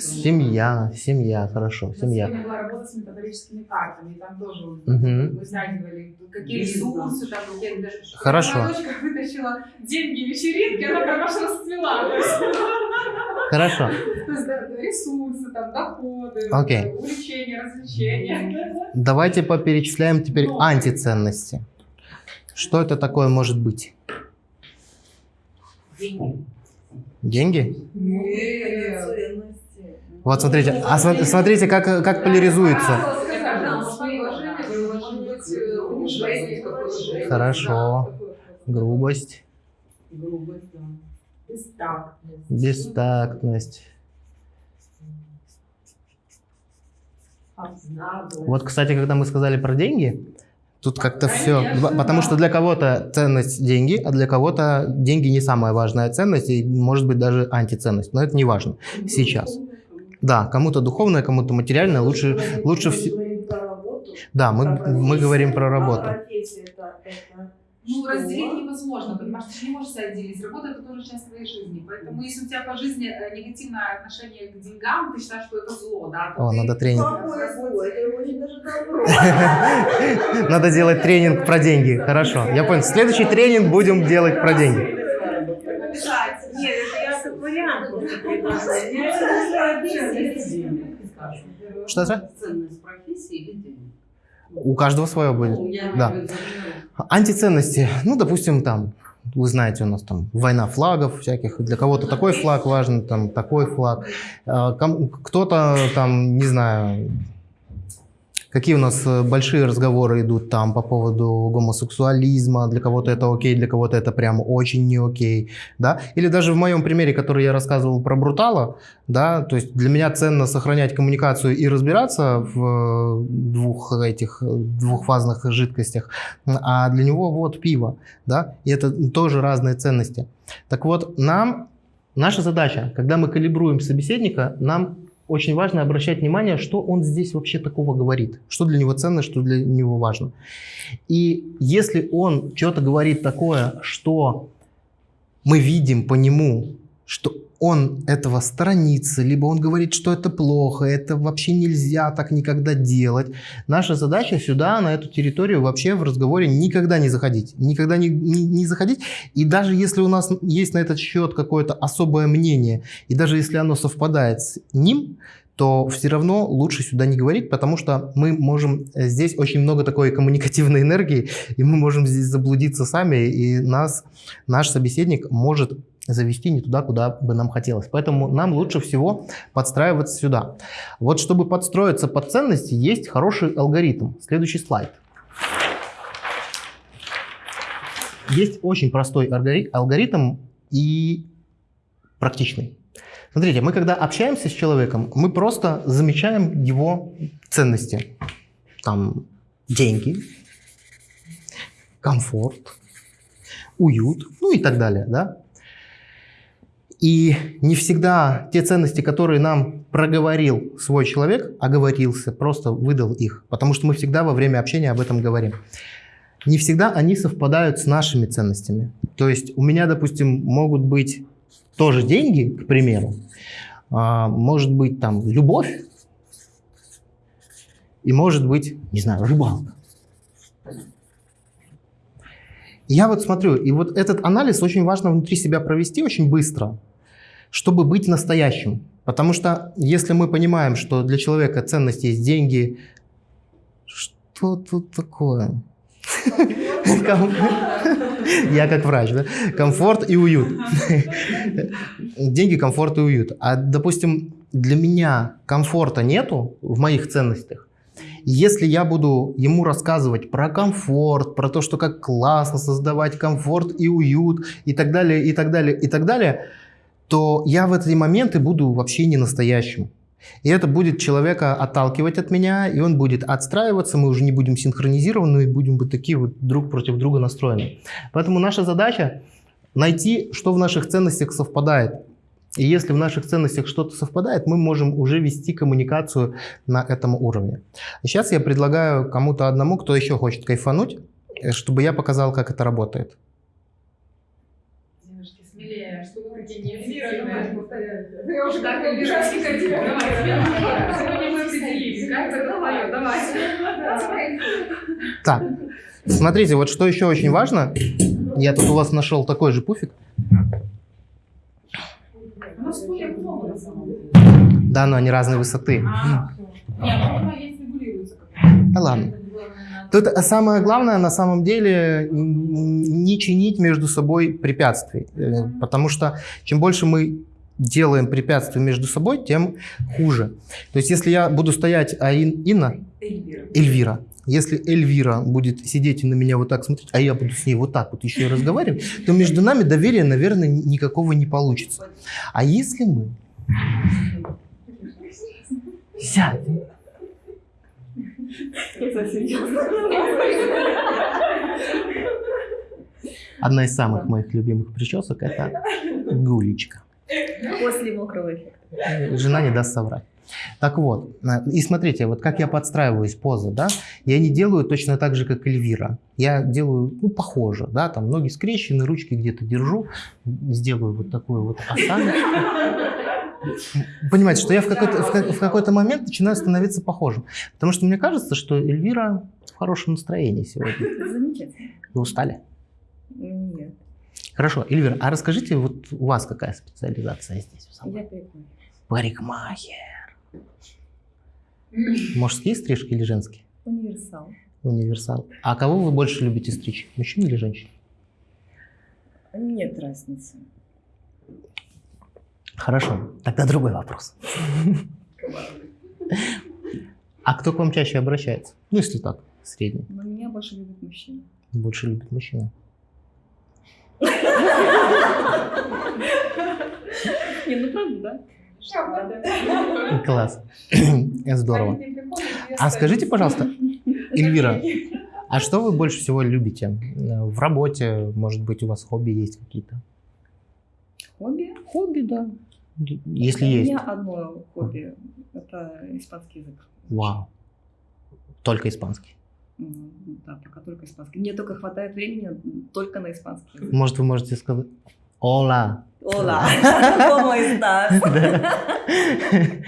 Семья, семья, хорошо, семья. Я могла работать с метафорическими картами, и там тоже Мгм. вытягивали, какие ресурсы, там, какие даже... Хорошо. Моя дочка вытащила деньги вечеринки, она прям аж расцвела. Хорошо. то есть, ресурсы, там, доходы, Окей. увлечения, развлечения. Давайте поперечисляем теперь антиценности. Что это такое может быть? Деньги. Деньги? Нет. Ценности. Вот смотрите, а смо- смотрите, как, как поляризуется. Хорошо. Грубость, Грубость, да. Бестактность. Вот, кстати, когда мы сказали про деньги, Тут как-то все. Потому что для кого-то ценность деньги, а для кого-то деньги не самая важная ценность, и может быть даже антиценность. Но это не важно сейчас. Да, кому-то духовное, кому-то материальное. Лучше, лучше все. Да, мы, мы говорим про работу. Профессия это, это Ну, что? разделить невозможно, понимаешь, ты же не можешь отделить. Работа это тоже часть твоей жизни. Поэтому если у тебя по жизни э, негативное отношение к деньгам, ты считаешь, что это зло, да? то О, ты- надо тренинг. Какое зло? Это очень даже добро. Надо делать тренинг про деньги. Хорошо, я понял. Следующий тренинг будем делать про деньги. Обязательно. Нет, это я как вариант просто предложила. Я это Что это? Ценность профессии или денег? У каждого свое будет. Ну, Да. Антиценности. Ну, допустим, там, вы знаете, у нас там война флагов всяких. Для кого-то такой флаг важен, там такой флаг. А, Кто-то там, не знаю, какие у нас э, большие разговоры идут там по поводу гомосексуализма. Для кого-то это окей, для кого-то это прям очень не окей. Да? Или даже в моем примере, который я рассказывал про Брутала, да, то есть для меня ценно сохранять коммуникацию и разбираться в э, двух этих э, двухфазных жидкостях, а для него вот пиво, да, и это тоже разные ценности. Так вот, нам, наша задача, когда мы калибруем собеседника, нам очень важно обращать внимание, что он здесь вообще такого говорит, что для него ценно, что для него важно. И если он что-то говорит такое, что мы видим по нему, что он этого сторонится, либо он говорит, что это плохо, это вообще нельзя так никогда делать. Наша задача сюда, на эту территорию вообще в разговоре никогда не заходить. Никогда не, не, не заходить. И даже если у нас есть на этот счет какое-то особое мнение, и даже если оно совпадает с ним, то все равно лучше сюда не говорить, потому что мы можем э, здесь очень много такой коммуникативной энергии, и мы можем здесь заблудиться сами, и нас, наш собеседник может завести не туда, куда бы нам хотелось. Поэтому нам лучше всего подстраиваться сюда. Вот чтобы подстроиться под ценности, есть хороший алгоритм. Следующий слайд. Есть очень простой алгори- алгоритм и практичный. Смотрите, мы когда общаемся с человеком, мы просто замечаем его ценности. Там деньги, комфорт, уют, ну и так далее, да? И не всегда те ценности, которые нам проговорил свой человек, оговорился, просто выдал их, потому что мы всегда во время общения об этом говорим. Не всегда они совпадают с нашими ценностями. То есть у меня, допустим, могут быть тоже деньги, к примеру, а, может быть там любовь, и может быть, не знаю, рыбалка. Я вот смотрю, и вот этот анализ очень важно внутри себя провести очень быстро, чтобы быть настоящим. Потому что если мы понимаем, что для человека ценность есть деньги, что тут такое? Я как врач, да? Комфорт и уют. Деньги, комфорт и уют. А, допустим, для меня комфорта нету в моих ценностях. Если я буду ему рассказывать про комфорт, про то, что как классно создавать комфорт и уют, и так далее, и так далее, и так далее, то я в эти моменты буду вообще не настоящим. И это будет человека отталкивать от меня, и он будет отстраиваться, мы уже не будем синхронизированы, и будем быть такие вот друг против друга настроены. Поэтому наша задача найти, что в наших ценностях совпадает. И если в наших ценностях что-то совпадает, мы можем уже вести коммуникацию на этом уровне. Сейчас я предлагаю кому-то одному, кто еще хочет кайфануть, э, чтобы я показал, как это работает. Девушки, смелее, что вы такие неэфирные. Вы уже так. Давайте. Сегодня мы определились. Как это давай, давай. Так, смотрите, вот что еще очень важно. Я тут у вас нашел такой же пуфик. Да, но они разной высоты. А, Нет, ну, есть регулируется как-то. Да ладно. Тут самое главное на самом деле не чинить между собой препятствий. Э, Потому что чем больше мы делаем препятствий между собой, тем хуже. То есть если я буду стоять, а Ин- Инна, Эльвира. Эльвира, если Эльвира будет сидеть и на меня вот так смотреть, а я буду с ней вот так вот еще и разговаривать, то между нами доверия, наверное, ни- никакого не получится. А если мы сядем. Одна из самых моих любимых причесок – это гулечка. После мокрого эффекта. Жена не даст соврать. Так вот, э, и смотрите, вот как я подстраиваюсь поза, да, я не делаю точно так же, как Эльвира. Я делаю, ну, похоже, да, там ноги скрещены, ручки где-то держу, сделаю вот такую вот осаночку. Понимаете, что я в какой-то, в, в какой-то момент начинаю становиться похожим. Потому что мне кажется, что Эльвира в хорошем настроении сегодня. Замечательно. Вы устали? Нет, Хорошо, Эльвира, а расскажите, вот у вас какая специализация здесь? я прикольная. Парикмахер. Мужские стрижки или женские? Универсал. Универсал. А кого вы больше любите стричь? Мужчин или женщин? Нет разницы. Хорошо, тогда другой вопрос. А кто к вам чаще обращается? Ну, если так, средний. Но меня больше любят мужчины. Больше любит мужчина. Не, ну правда, да? Класс. Здорово. А скажите, пожалуйста, Эльвира, а что вы больше всего любите? В работе, может быть, у вас хобби есть какие-то? Хобби? Хобби, да. Если У есть. меня одно хобби. Это испанский язык. Вау. Только испанский. Да, пока только испанский. Мне только хватает времени только на испанский язык. Может, вы можете сказать «Ола». Hola, ¿cómo estás?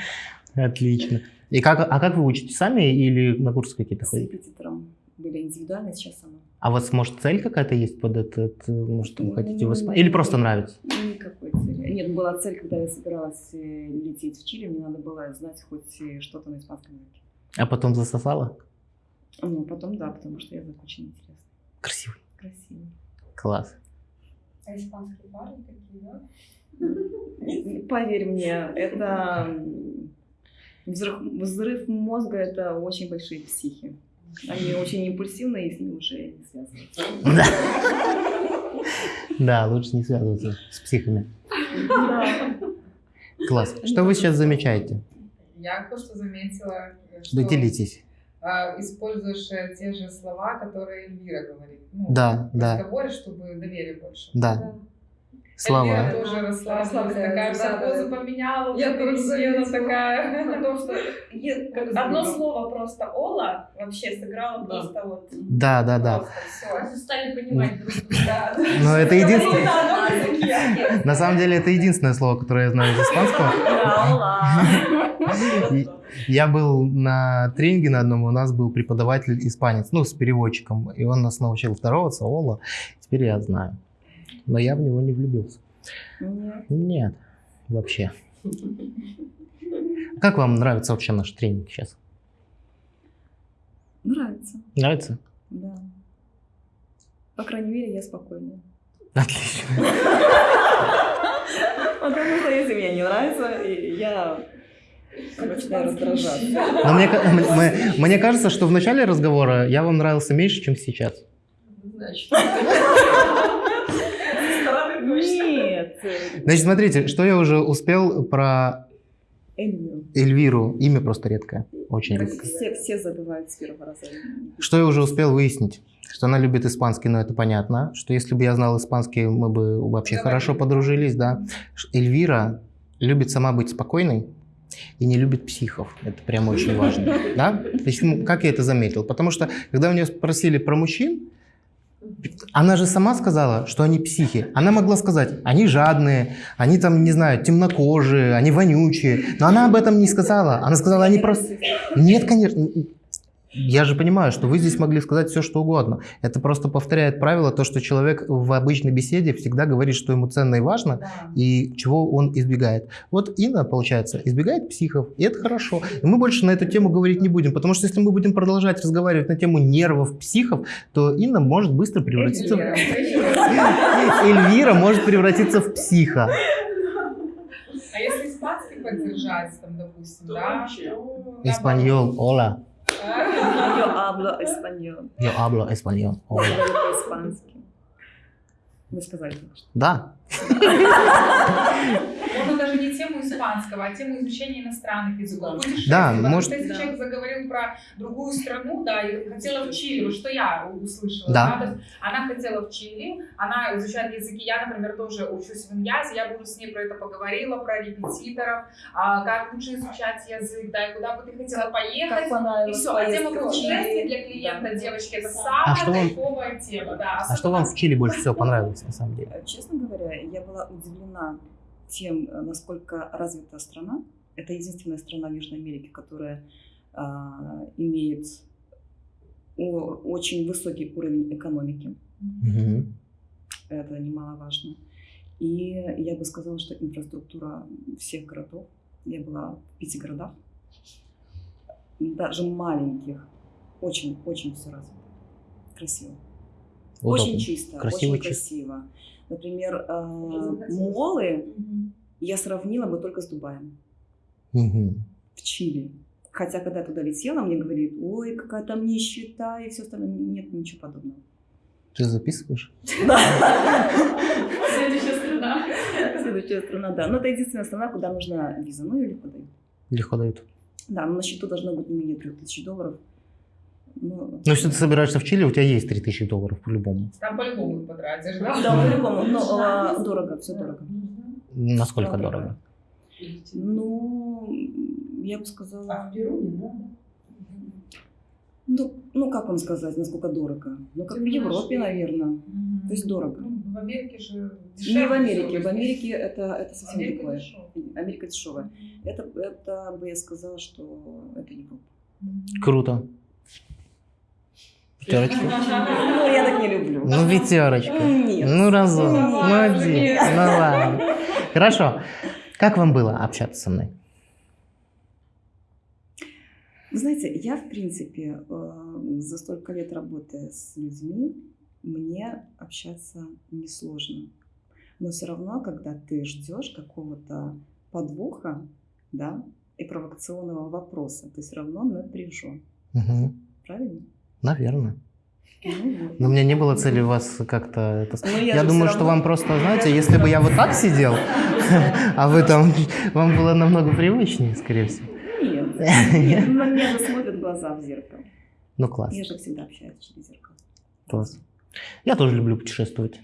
Отлично. И как, а как вы учите сами или на курсы какие-то С ходите? репетитором были индивидуально, сейчас сама. А у вас, может, цель какая-то есть под этот, э, может, вы хотите в Испанию? Или просто нравится? Никакой цели. Нет, была цель, когда я собиралась э, лететь в Чили, мне надо было знать хоть э, что-то на испанском языке. А потом засосала? Ну, потом да, потому что язык очень интересный, Красивый. красивый. Класс. А испанские парни какие, да? И Поверь мне, это взрыв, взрыв мозга, это очень большие психи. Они очень импульсивные, и с ними уже не связываются. Да. Да, лучше не связываться с психами. Класс. Что вы сейчас замечаете? Я кое-что заметила, что Да делитесь. а, используешь э, те же слова, которые Эльвира говорит. Ну, Да, в да. разговоре, чтобы доверие больше. Да. Эльвира Слова. тоже расслабилась, такая вся да. поменяла, Я пересела заметила. такая. Потому что одно слово просто Ола вообще сыграло просто вот. Да, да, да. Все. Стали понимать друг друга. Но это единственное. На самом деле это единственное слово, которое я знаю из испанского. Я был на тренинге на одном, у нас был преподаватель испанец, ну, с переводчиком, и он нас научил здороваться, Ола. Теперь я знаю. Но я в него не влюбился. Нет. Нет, вообще. Как вам нравится вообще наш тренинг сейчас? Нравится, Нравится? да. По крайней мере, я спокойная. Отлично. Потому что если мне не нравится, и я начинаю раздражаться. Но мне, ка- мне- мне кажется, что в начале разговора я вам нравился меньше, чем сейчас. Нет. Значит, смотрите, что я уже успел про Эльвиру. Эльвиру. Имя просто редкое. Очень редкое. Все, все забывают с первого раза. Что я уже успел выяснить? Что она любит испанский, но это понятно. Что если бы я знал испанский, мы бы вообще Давай. хорошо подружились, да. Эльвира любит сама быть спокойной и не любит психов. Это прям очень важно. Да? Есть, как я это заметил? Потому что, когда у нее спросили про мужчин, она же сама сказала, что они психи. Она могла сказать, они жадные, они там, не знаю, темнокожие, они вонючие. Но она об этом не сказала. Она сказала, они просто... Нет, конечно. Я же понимаю, что вы здесь могли сказать все, что угодно. Это просто повторяет правило, то, что человек в обычной беседе всегда говорит, что ему ценно и важно, и чего он избегает. Вот Инна, получается, избегает психов, и это хорошо. И мы больше на эту тему говорить не будем, потому что если мы будем продолжать разговаривать на тему нервов психов, то Инна может быстро превратиться в... Эльвира может превратиться в психа. А если испанский поддержать, там, допустим, да? то Эспаньол, hola. Yo hablo español. Yo hablo español. Говорю по-испански. Вы сказали. Да. Можно даже не тему испанского, а тему изучения иностранных языков. Да, может- если человек заговорил про другую страну, да, и хотела в Чили, вот что я услышала. Да. Она хотела в Чили, она изучает языки. Я, например, тоже учусь в Иньязе, я буду с ней про это поговорила, про репетиторов, а, как лучше изучать язык, да, и куда бы ты хотела поехать. Как И все, а тема путешествий для клиента, девочки, это А самая кайфовая тема, да. А что вам в Чили больше всего понравилось, на самом деле? Честно говоря, я была удивлена тем, э, насколько развита страна. Это единственная страна в Южной Америке, которая а, имеет очень высокий уровень экономики. Мгм. Это немаловажно. И я бы сказала, что инфраструктура всех городов. Я была в пяти городах, даже маленьких. Очень-очень все развито. Красиво. Удобно. Очень чисто, Красиво, очень чисто. красиво. Например, э, молы я сравнила бы только с Дубаем Мгм. в Чили. Хотя, когда я туда летела, мне говорили, ой, какая там нищета и все остальное. Нет, ничего подобного. Ты записываешь? Следующая страна. Следующая страна, да. Но это единственная страна, куда нужна виза. Ну, ее легко дают. Легко дают. Да, но на счету должно быть не менее 3000 долларов. Ну, Ну, если ты собираешься в Чили, у тебя есть 3000 долларов по-любому. Там по-любому потратишь, да? да, по-любому. Но а, дорого, все дорого. Насколько Да, дорого? Ну, я бы А сказала... в Перу не надо? Ну, ну, как вам сказать, насколько дорого? Ну, как в Европе, наверное. То есть дорого. Ну, в Америке же Не в Америке. В Америке это, это совсем Америке другое. дешево. Америка дешевая. Это, это бы я сказала, что это Европа. Круто. Пятерочку. Ну, я так не люблю. Ну, пятерочка. Нет. Ну, разок. Ну, нет. Ну, ладно. Хорошо. Как вам было общаться со мной? Вы знаете, я, в принципе, э, за столько лет работая с людьми, мне общаться несложно. Но все равно, когда ты ждешь какого-то подвоха, да, и провокационного вопроса, ты все равно напряжен. Мгм. Правильно? Наверное. Ну. Но у меня не было цели вас как-то... это Но Я, же думаю, что равно- вам просто, знаете, если бы я вот так сидел, а вы там, вам было намного привычнее, скорее всего. Нет. Нет, на меня же смотрят глаза в зеркало. Ну, класс, Я же всегда общаюсь через зеркало. класс. Я тоже люблю путешествовать.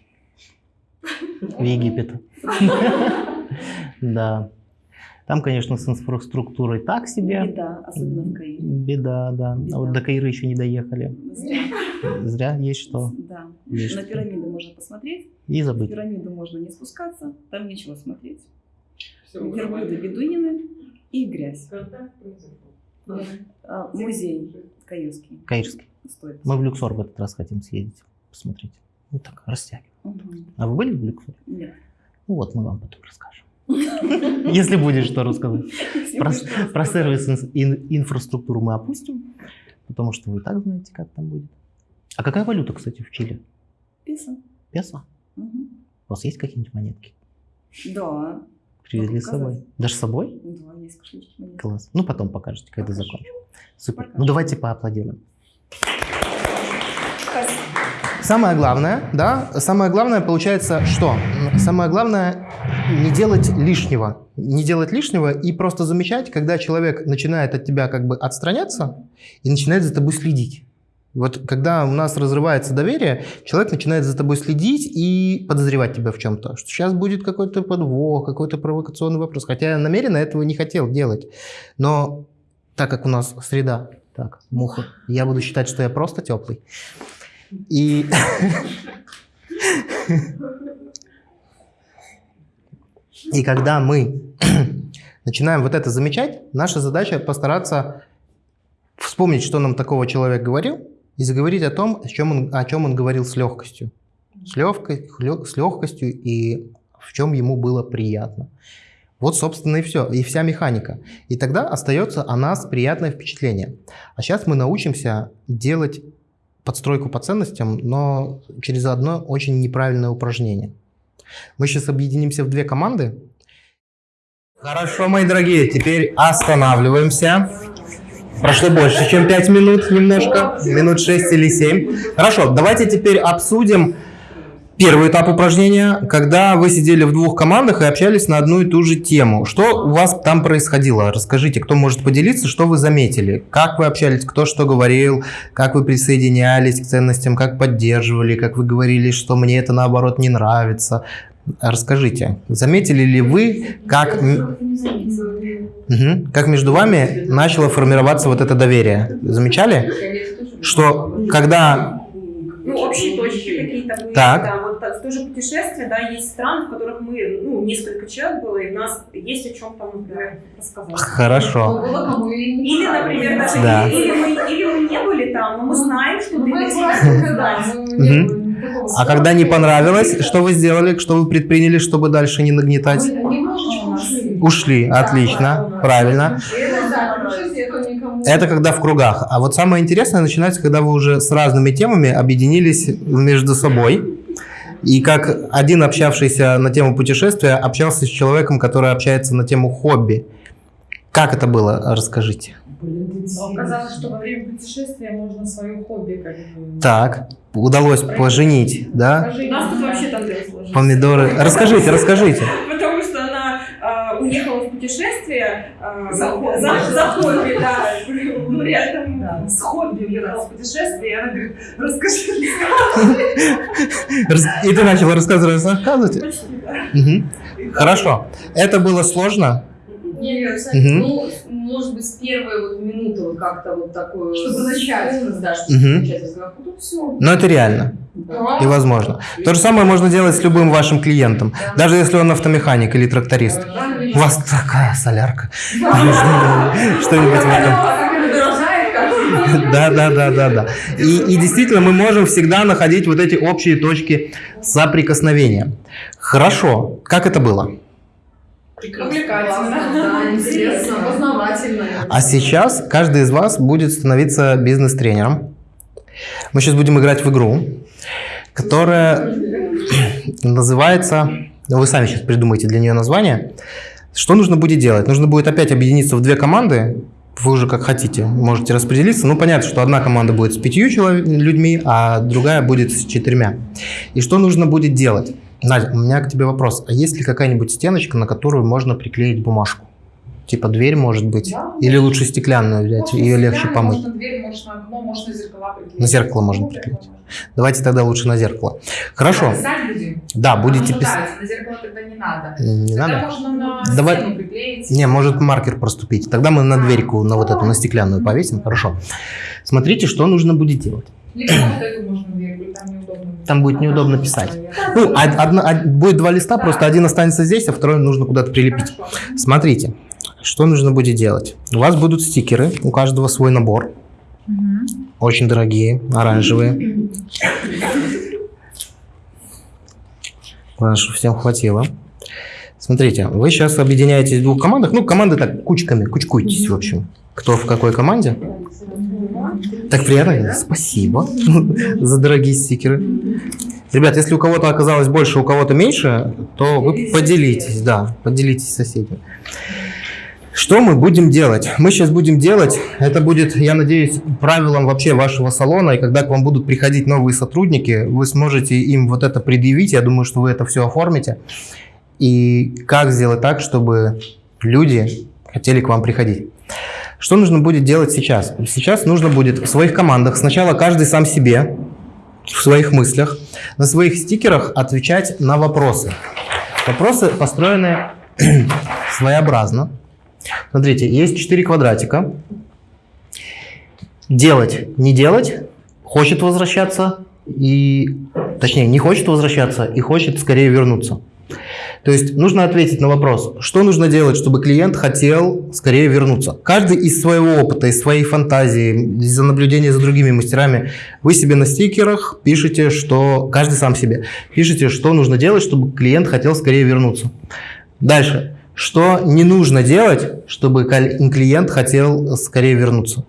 В Египет. Да. Там, конечно, с инфраструктурой так себе. Беда, особенно в Каире. Беда, да. А Беда. вот до Каира еще не доехали. Зря. Зря есть что. Да. Есть На что. пирамиды можно посмотреть, И в забыть. пирамиду можно не спускаться, там нечего смотреть. Верблюды, бедуины и грязь. Контакт произошел. А, Музей каирский. Каирский. Стоит. Мы в Люксор в этот раз хотим съездить, посмотреть. Ну так, растягиваем. Мгм. А вы были в Люксоре? Нет. Ну вот, мы вам потом расскажем. Если будет что рассказать. Про, про сервис ин- ин- инфраструктуру мы опустим, потому что вы и так знаете, как там будет. А какая валюта, кстати, в Чили? Песо. Песо? Мгм. У вас есть какие-нибудь монетки? Да. Привезли с собой? Даже с собой? Да, есть кошелечки. Класс. Ну, потом покажете, когда Покажу. закончим. Супер. Покажу. Ну, давайте поаплодируем. Спасибо. Самое главное, да, самое главное получается что? Самое главное не делать лишнего. Не делать лишнего и просто замечать, когда человек начинает от тебя как бы отстраняться и начинает за тобой следить. Вот когда у нас разрывается доверие, человек начинает за тобой следить и подозревать тебя в чем-то. Что сейчас будет какой-то подвох, какой-то провокационный вопрос. Хотя я намеренно этого не хотел делать. Но так как у нас среда, так, муха, я буду считать, что я просто теплый. И... И когда мы начинаем вот это замечать, наша задача постараться вспомнить, что нам такого человек говорил, и заговорить о том, о чем он, о чем он говорил с легкостью. С, легкой, с легкостью и в чем ему было приятно. Вот, собственно, и все, и вся механика. И тогда остается о нас приятное впечатление. А сейчас мы научимся делать подстройку по ценностям, но через одно очень неправильное упражнение. Мы сейчас объединимся в две команды. Хорошо, мои дорогие, теперь останавливаемся. Прошло больше, чем 5 минут немножко, минут 6 или 7. Хорошо, давайте теперь обсудим Первый этап упражнения, когда вы сидели в двух командах и общались на одну и ту же тему. Что у вас там происходило? Расскажите, кто может поделиться, что вы заметили? Как вы общались, кто что говорил, как вы присоединялись к ценностям, как поддерживали, как вы говорили, что мне это наоборот не нравится. Расскажите, заметили ли вы, как, Мгм. как между вами начало формироваться вот это доверие? Замечали, что когда... Ну, общие точки какие-то были. Так. Да, вот так, в то же путешествие, да, есть страны, в которых мы, ну, несколько человек было, и у нас есть о чем там, например, рассказать. Хорошо. Было кому и не Или, например, даже Да. или, мы, или мы не были там, но мы знаем, что ты Ну, мы хотел А когда не понравилось, что вы сделали, что вы предприняли, чтобы дальше не нагнетать? Мы немножечко ушли. Ушли, отлично, правильно. Это, когда в кругах. А вот самое интересное начинается, когда вы уже с разными темами объединились между собой. И как один общавшийся на тему путешествия общался с человеком, который общается на тему хобби. Как это было? Расскажите. Оказалось, что во время путешествия можно свое хобби как бы... Так, удалось поженить, да? У нас тут вообще там дело сложилось. Помидоры. Расскажите, расскажите. Потому что она уехала путешествие а, За хобби. за, за хобби, да. С хобби уехала в путешествие, и она говорит, расскажи. Рас- И ты начала рассказывать, рассказывать? Почти, да. Хорошо. Это было сложно? Нет, кстати, ну, может быть, с первой вот минуты вот как-то вот такое... Чтобы начать. Да, чтобы начать разговор. Потом все. Но это реально и возможно. То же самое можно делать с любым вашим клиентом. Даже если он автомеханик или тракторист. У вас такая солярка. Что-нибудь в этом. Да, да, да, да, да. И, и действительно, мы можем всегда находить вот эти общие точки соприкосновения. Хорошо. Как это было? Да, интересно, познавательно. А сейчас каждый из вас будет становиться бизнес-тренером. Мы сейчас будем играть в игру, которая называется... ну, Вы сами сейчас придумаете для нее название. Что нужно будет делать? Нужно будет опять объединиться в две команды. Вы уже как хотите, можете распределиться. Ну, понятно, что одна команда будет с пятью людьми, а другая будет с четырьмя. И что нужно будет делать? Надя, у меня к тебе вопрос. А есть ли какая-нибудь стеночка, на которую можно приклеить бумажку? Типа дверь, может быть? Или лучше стеклянную взять, ее легче помыть? Можно дверь, можно окно, можно зеркала приклеить. На зеркало можно Ну, приклеить. Давайте тогда лучше на зеркало. Хорошо. Писать будем? Да, будете Ну, писать. да, На зеркало тогда не надо. Не Тогда надо? можно на Давай- стену приклеить. Не, может маркер проступить. Тогда мы на дверьку, на вот эту, на стеклянную повесим. Хорошо. Смотрите, что нужно будет делать. Там неудобно. Там будет неудобно писать. Ну, од- одна- од- будет два листа, просто один останется здесь, а второй нужно куда-то прилепить. Смотрите, что нужно будет делать. У вас будут стикеры, у каждого свой набор. Очень дорогие, оранжевые. Главное, чтобы всем хватило. Смотрите, вы сейчас объединяетесь в двух командах. Ну, команды так, кучками, кучкуйтесь, в общем. Кто в какой команде? Так приятно. Спасибо за дорогие стикеры. Ребят, если у кого-то оказалось больше, у кого-то меньше, то вы поделитесь, да, поделитесь с соседями. Что мы будем делать? Мы сейчас будем делать, это будет, я надеюсь, правилом вообще вашего салона, и когда к вам будут приходить новые сотрудники, вы сможете им вот это предъявить, я думаю, что вы это все оформите. И как сделать так, чтобы люди хотели к вам приходить. Что нужно будет делать сейчас? Сейчас нужно будет в своих командах сначала каждый сам себе, в своих мыслях, на своих стикерах отвечать на вопросы. Вопросы построены своеобразно. Смотрите, есть четыре квадратика. Делать, не делать, хочет возвращаться и, точнее, не хочет возвращаться и хочет скорее вернуться. То есть нужно ответить на вопрос, что нужно делать, чтобы клиент хотел скорее вернуться. Каждый из своего опыта, из своей фантазии, из-за наблюдения за другими мастерами, вы себе на стикерах пишете, что каждый сам себе пишете, что нужно делать, чтобы клиент хотел скорее вернуться. Дальше. Что не нужно делать, чтобы клиент хотел скорее вернуться.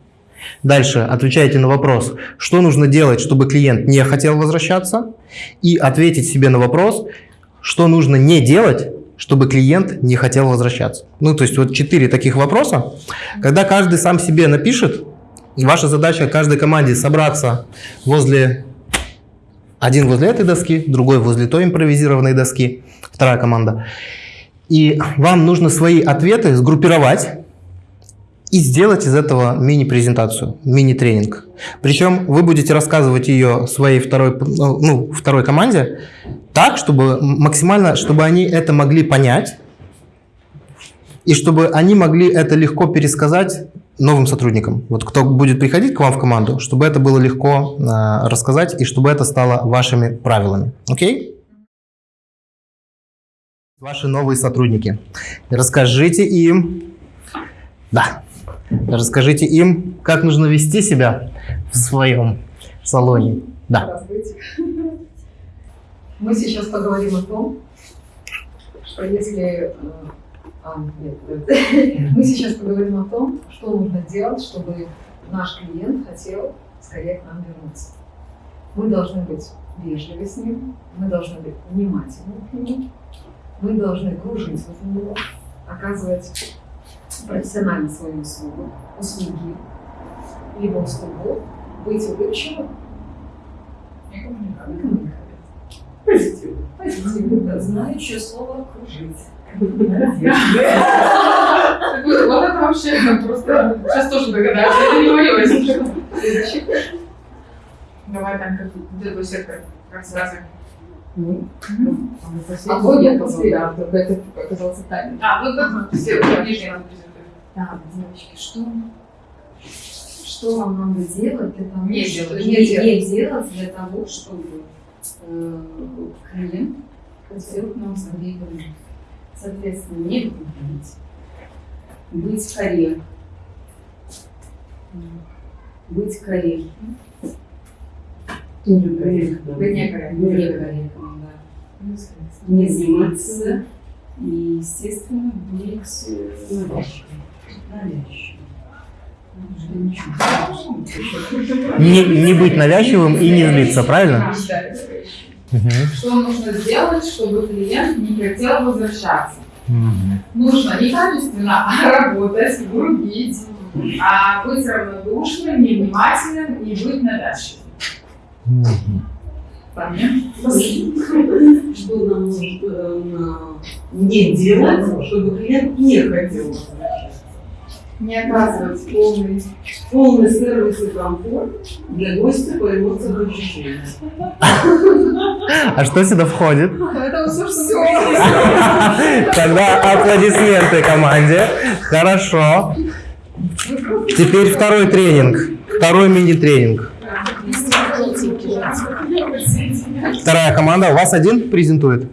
Дальше отвечаете на вопрос, что нужно делать, чтобы клиент не хотел возвращаться. И ответить себе на вопрос, что нужно не делать, чтобы клиент не хотел возвращаться. Ну, то есть вот четыре таких вопроса. Когда каждый сам себе напишет, ваша задача каждой команде собраться возле Один возле этой доски, другой возле той импровизированной доски, вторая команда. И вам нужно свои ответы сгруппировать и сделать из этого мини-презентацию, мини-тренинг. Причем вы будете рассказывать ее своей второй, ну, второй команде так, чтобы максимально, чтобы они это могли понять, и чтобы они могли это легко пересказать новым сотрудникам. Вот кто будет приходить к вам в команду, чтобы это было легко э, рассказать и чтобы это стало вашими правилами. Окей? Ваши новые сотрудники. Расскажите им, да, расскажите им, как нужно вести себя в своем салоне. Да. Мы сейчас поговорим о том, что если... э, а, нет. Мы сейчас поговорим о том, что нужно делать, чтобы наш клиент хотел скорее к нам вернуться. Мы должны быть вежливы с ним, мы должны быть внимательны к нему, мы должны кружить возле него, оказывать профессионально свою услугу, услуги, либо услугу, быть улыбчивым и коммуникабельным. Позитивно. Позитивно, да. Знающее слово «кружить». Вот это вообще просто сейчас тоже догадаюсь, это не мое, если. Давай там как другой сектор, как сразу. А вот я после, да, только это оказался тайным. А, ну да, все, презентовать. Так, девочки, что, что вам надо делать для того, Не чтобы делать, не, не делать. делать для того, чтобы э, клиент хотел к нам скорее? Соответственно, не грубить, быть корректным, быть корректным, некорректно. Да, не злиться и, естественно, быть навязчивым. Навязчивым. Не, не быть навязчивым и не злиться, правильно? Что нужно сделать, чтобы клиент не хотел возвращаться? Нужно не качественно, а работать, грубить, а быть равнодушным, невнимательным и быть навязчивым. Понятно? что нам нужно не делать, чтобы клиент не хотел. Не оказывать полный Полный сервис и комфорт для гостя по эмоциям и ощущениям. А что сюда входит? Это все, что Тогда аплодисменты команде. Хорошо. Теперь второй тренинг. Второй мини-тренинг. Вторая команда. У вас один презентует?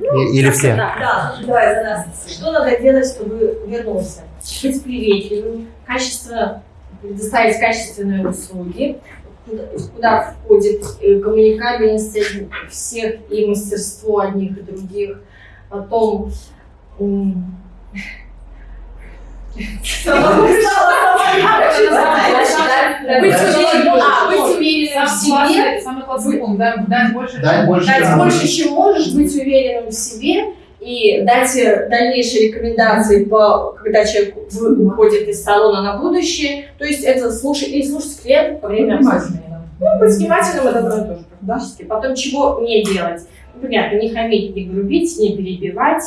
И- Или все? Да, да, давай за нас. Что надо делать, чтобы вернулся? Быть приветливым, качественно предоставить качественные услуги, куда, куда входит э, коммуникабельность всех и мастерство одних и других. Потом быть уверенным в себе, Самый классный пункт, дать больше. Дать больше чем можешь, быть уверенным в себе и дать дальнейшие рекомендации, по, когда человек вы- выходит из салона на будущее. То есть это слушать и слушать клиента по время обслуживания. Ну, быть внимательным это одно и то же практически. Потом чего не делать? Ну, понятно, не хамить, не грубить, не перебивать,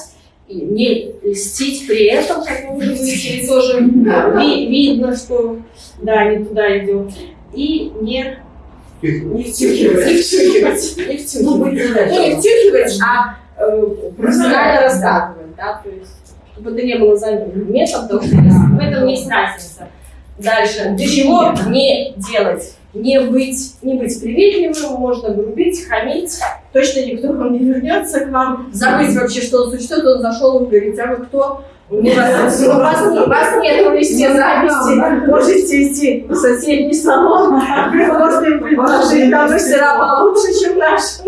и не льстить при этом, как вы уже выяснили, тоже ви- видно, что да, не туда идет. И не не втюхивать. Не втюхивать. Не втюхивать. Ну, не втюхивать, а э, профессионально рассказывать, да, то есть, чтобы это не было занятым методом, в этом есть разница. Дальше, для чего не делать? Не быть, не быть приветливым, можно грубить, хамить, точно никто вам не вернется к вам, забыть вообще, что он существует, он зашел, вы говорите, а вы кто? У вас, у вас, у вас нет листе записи, можете идти в соседний салон, можно им предложить, там мастера получше, чем наши.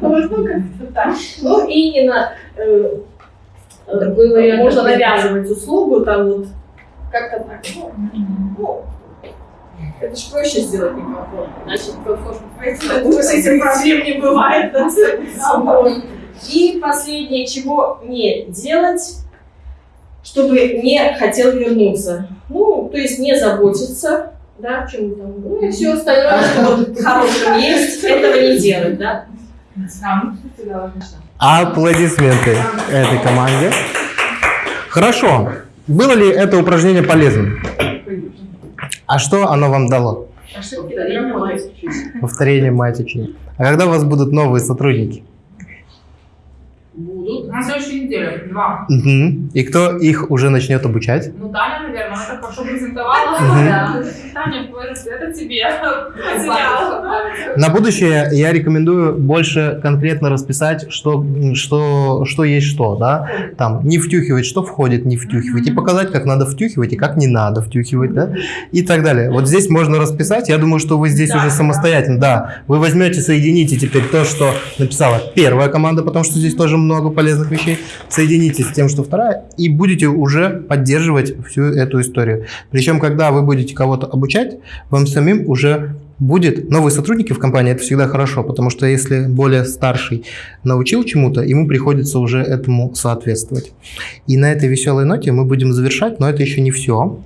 Вот, ну, как-то так. Ну, и не на, э, э, вариант можно навязывать услугу, там вот, как-то так. Ну, это же проще сделать некомфортно. Значит, комфортно пройти, потому с этим проблем не бывает. И последнее, чего не делать, чтобы не хотел вернуться. Ну, то есть не заботиться да, чем там, ну и все остальное, что в хорошем есть, этого не делать, да. А, ну. Аплодисменты этой команде. Хорошо. Было ли это упражнение полезным? А что оно вам дало? Работать. Повторение мать учения. А когда у вас будут новые сотрудники? На следующей неделе. Два. Мгм. И кто их уже начнет обучать? Ну, Таня, наверное, она так хорошо презентовала. Таня, это тебе. На будущее я рекомендую больше конкретно расписать, что, что, что есть что, да, там, не втюхивать, что входит, не втюхивать, и показать, как надо втюхивать и как не надо втюхивать, да, и так далее. Вот здесь можно расписать, я думаю, что вы здесь уже самостоятельно, да, вы возьмете, соедините теперь то, что написала первая команда, потому что здесь тоже много полезных вещей, соедините с тем, что вторая, и будете уже поддерживать всю эту историю. Причем, когда вы будете кого-то обучать, вам самим уже будет новые сотрудники в компании, это всегда хорошо, потому что если более старший научил чему-то, ему приходится уже этому соответствовать. И на этой веселой ноте мы будем завершать, но это еще не все.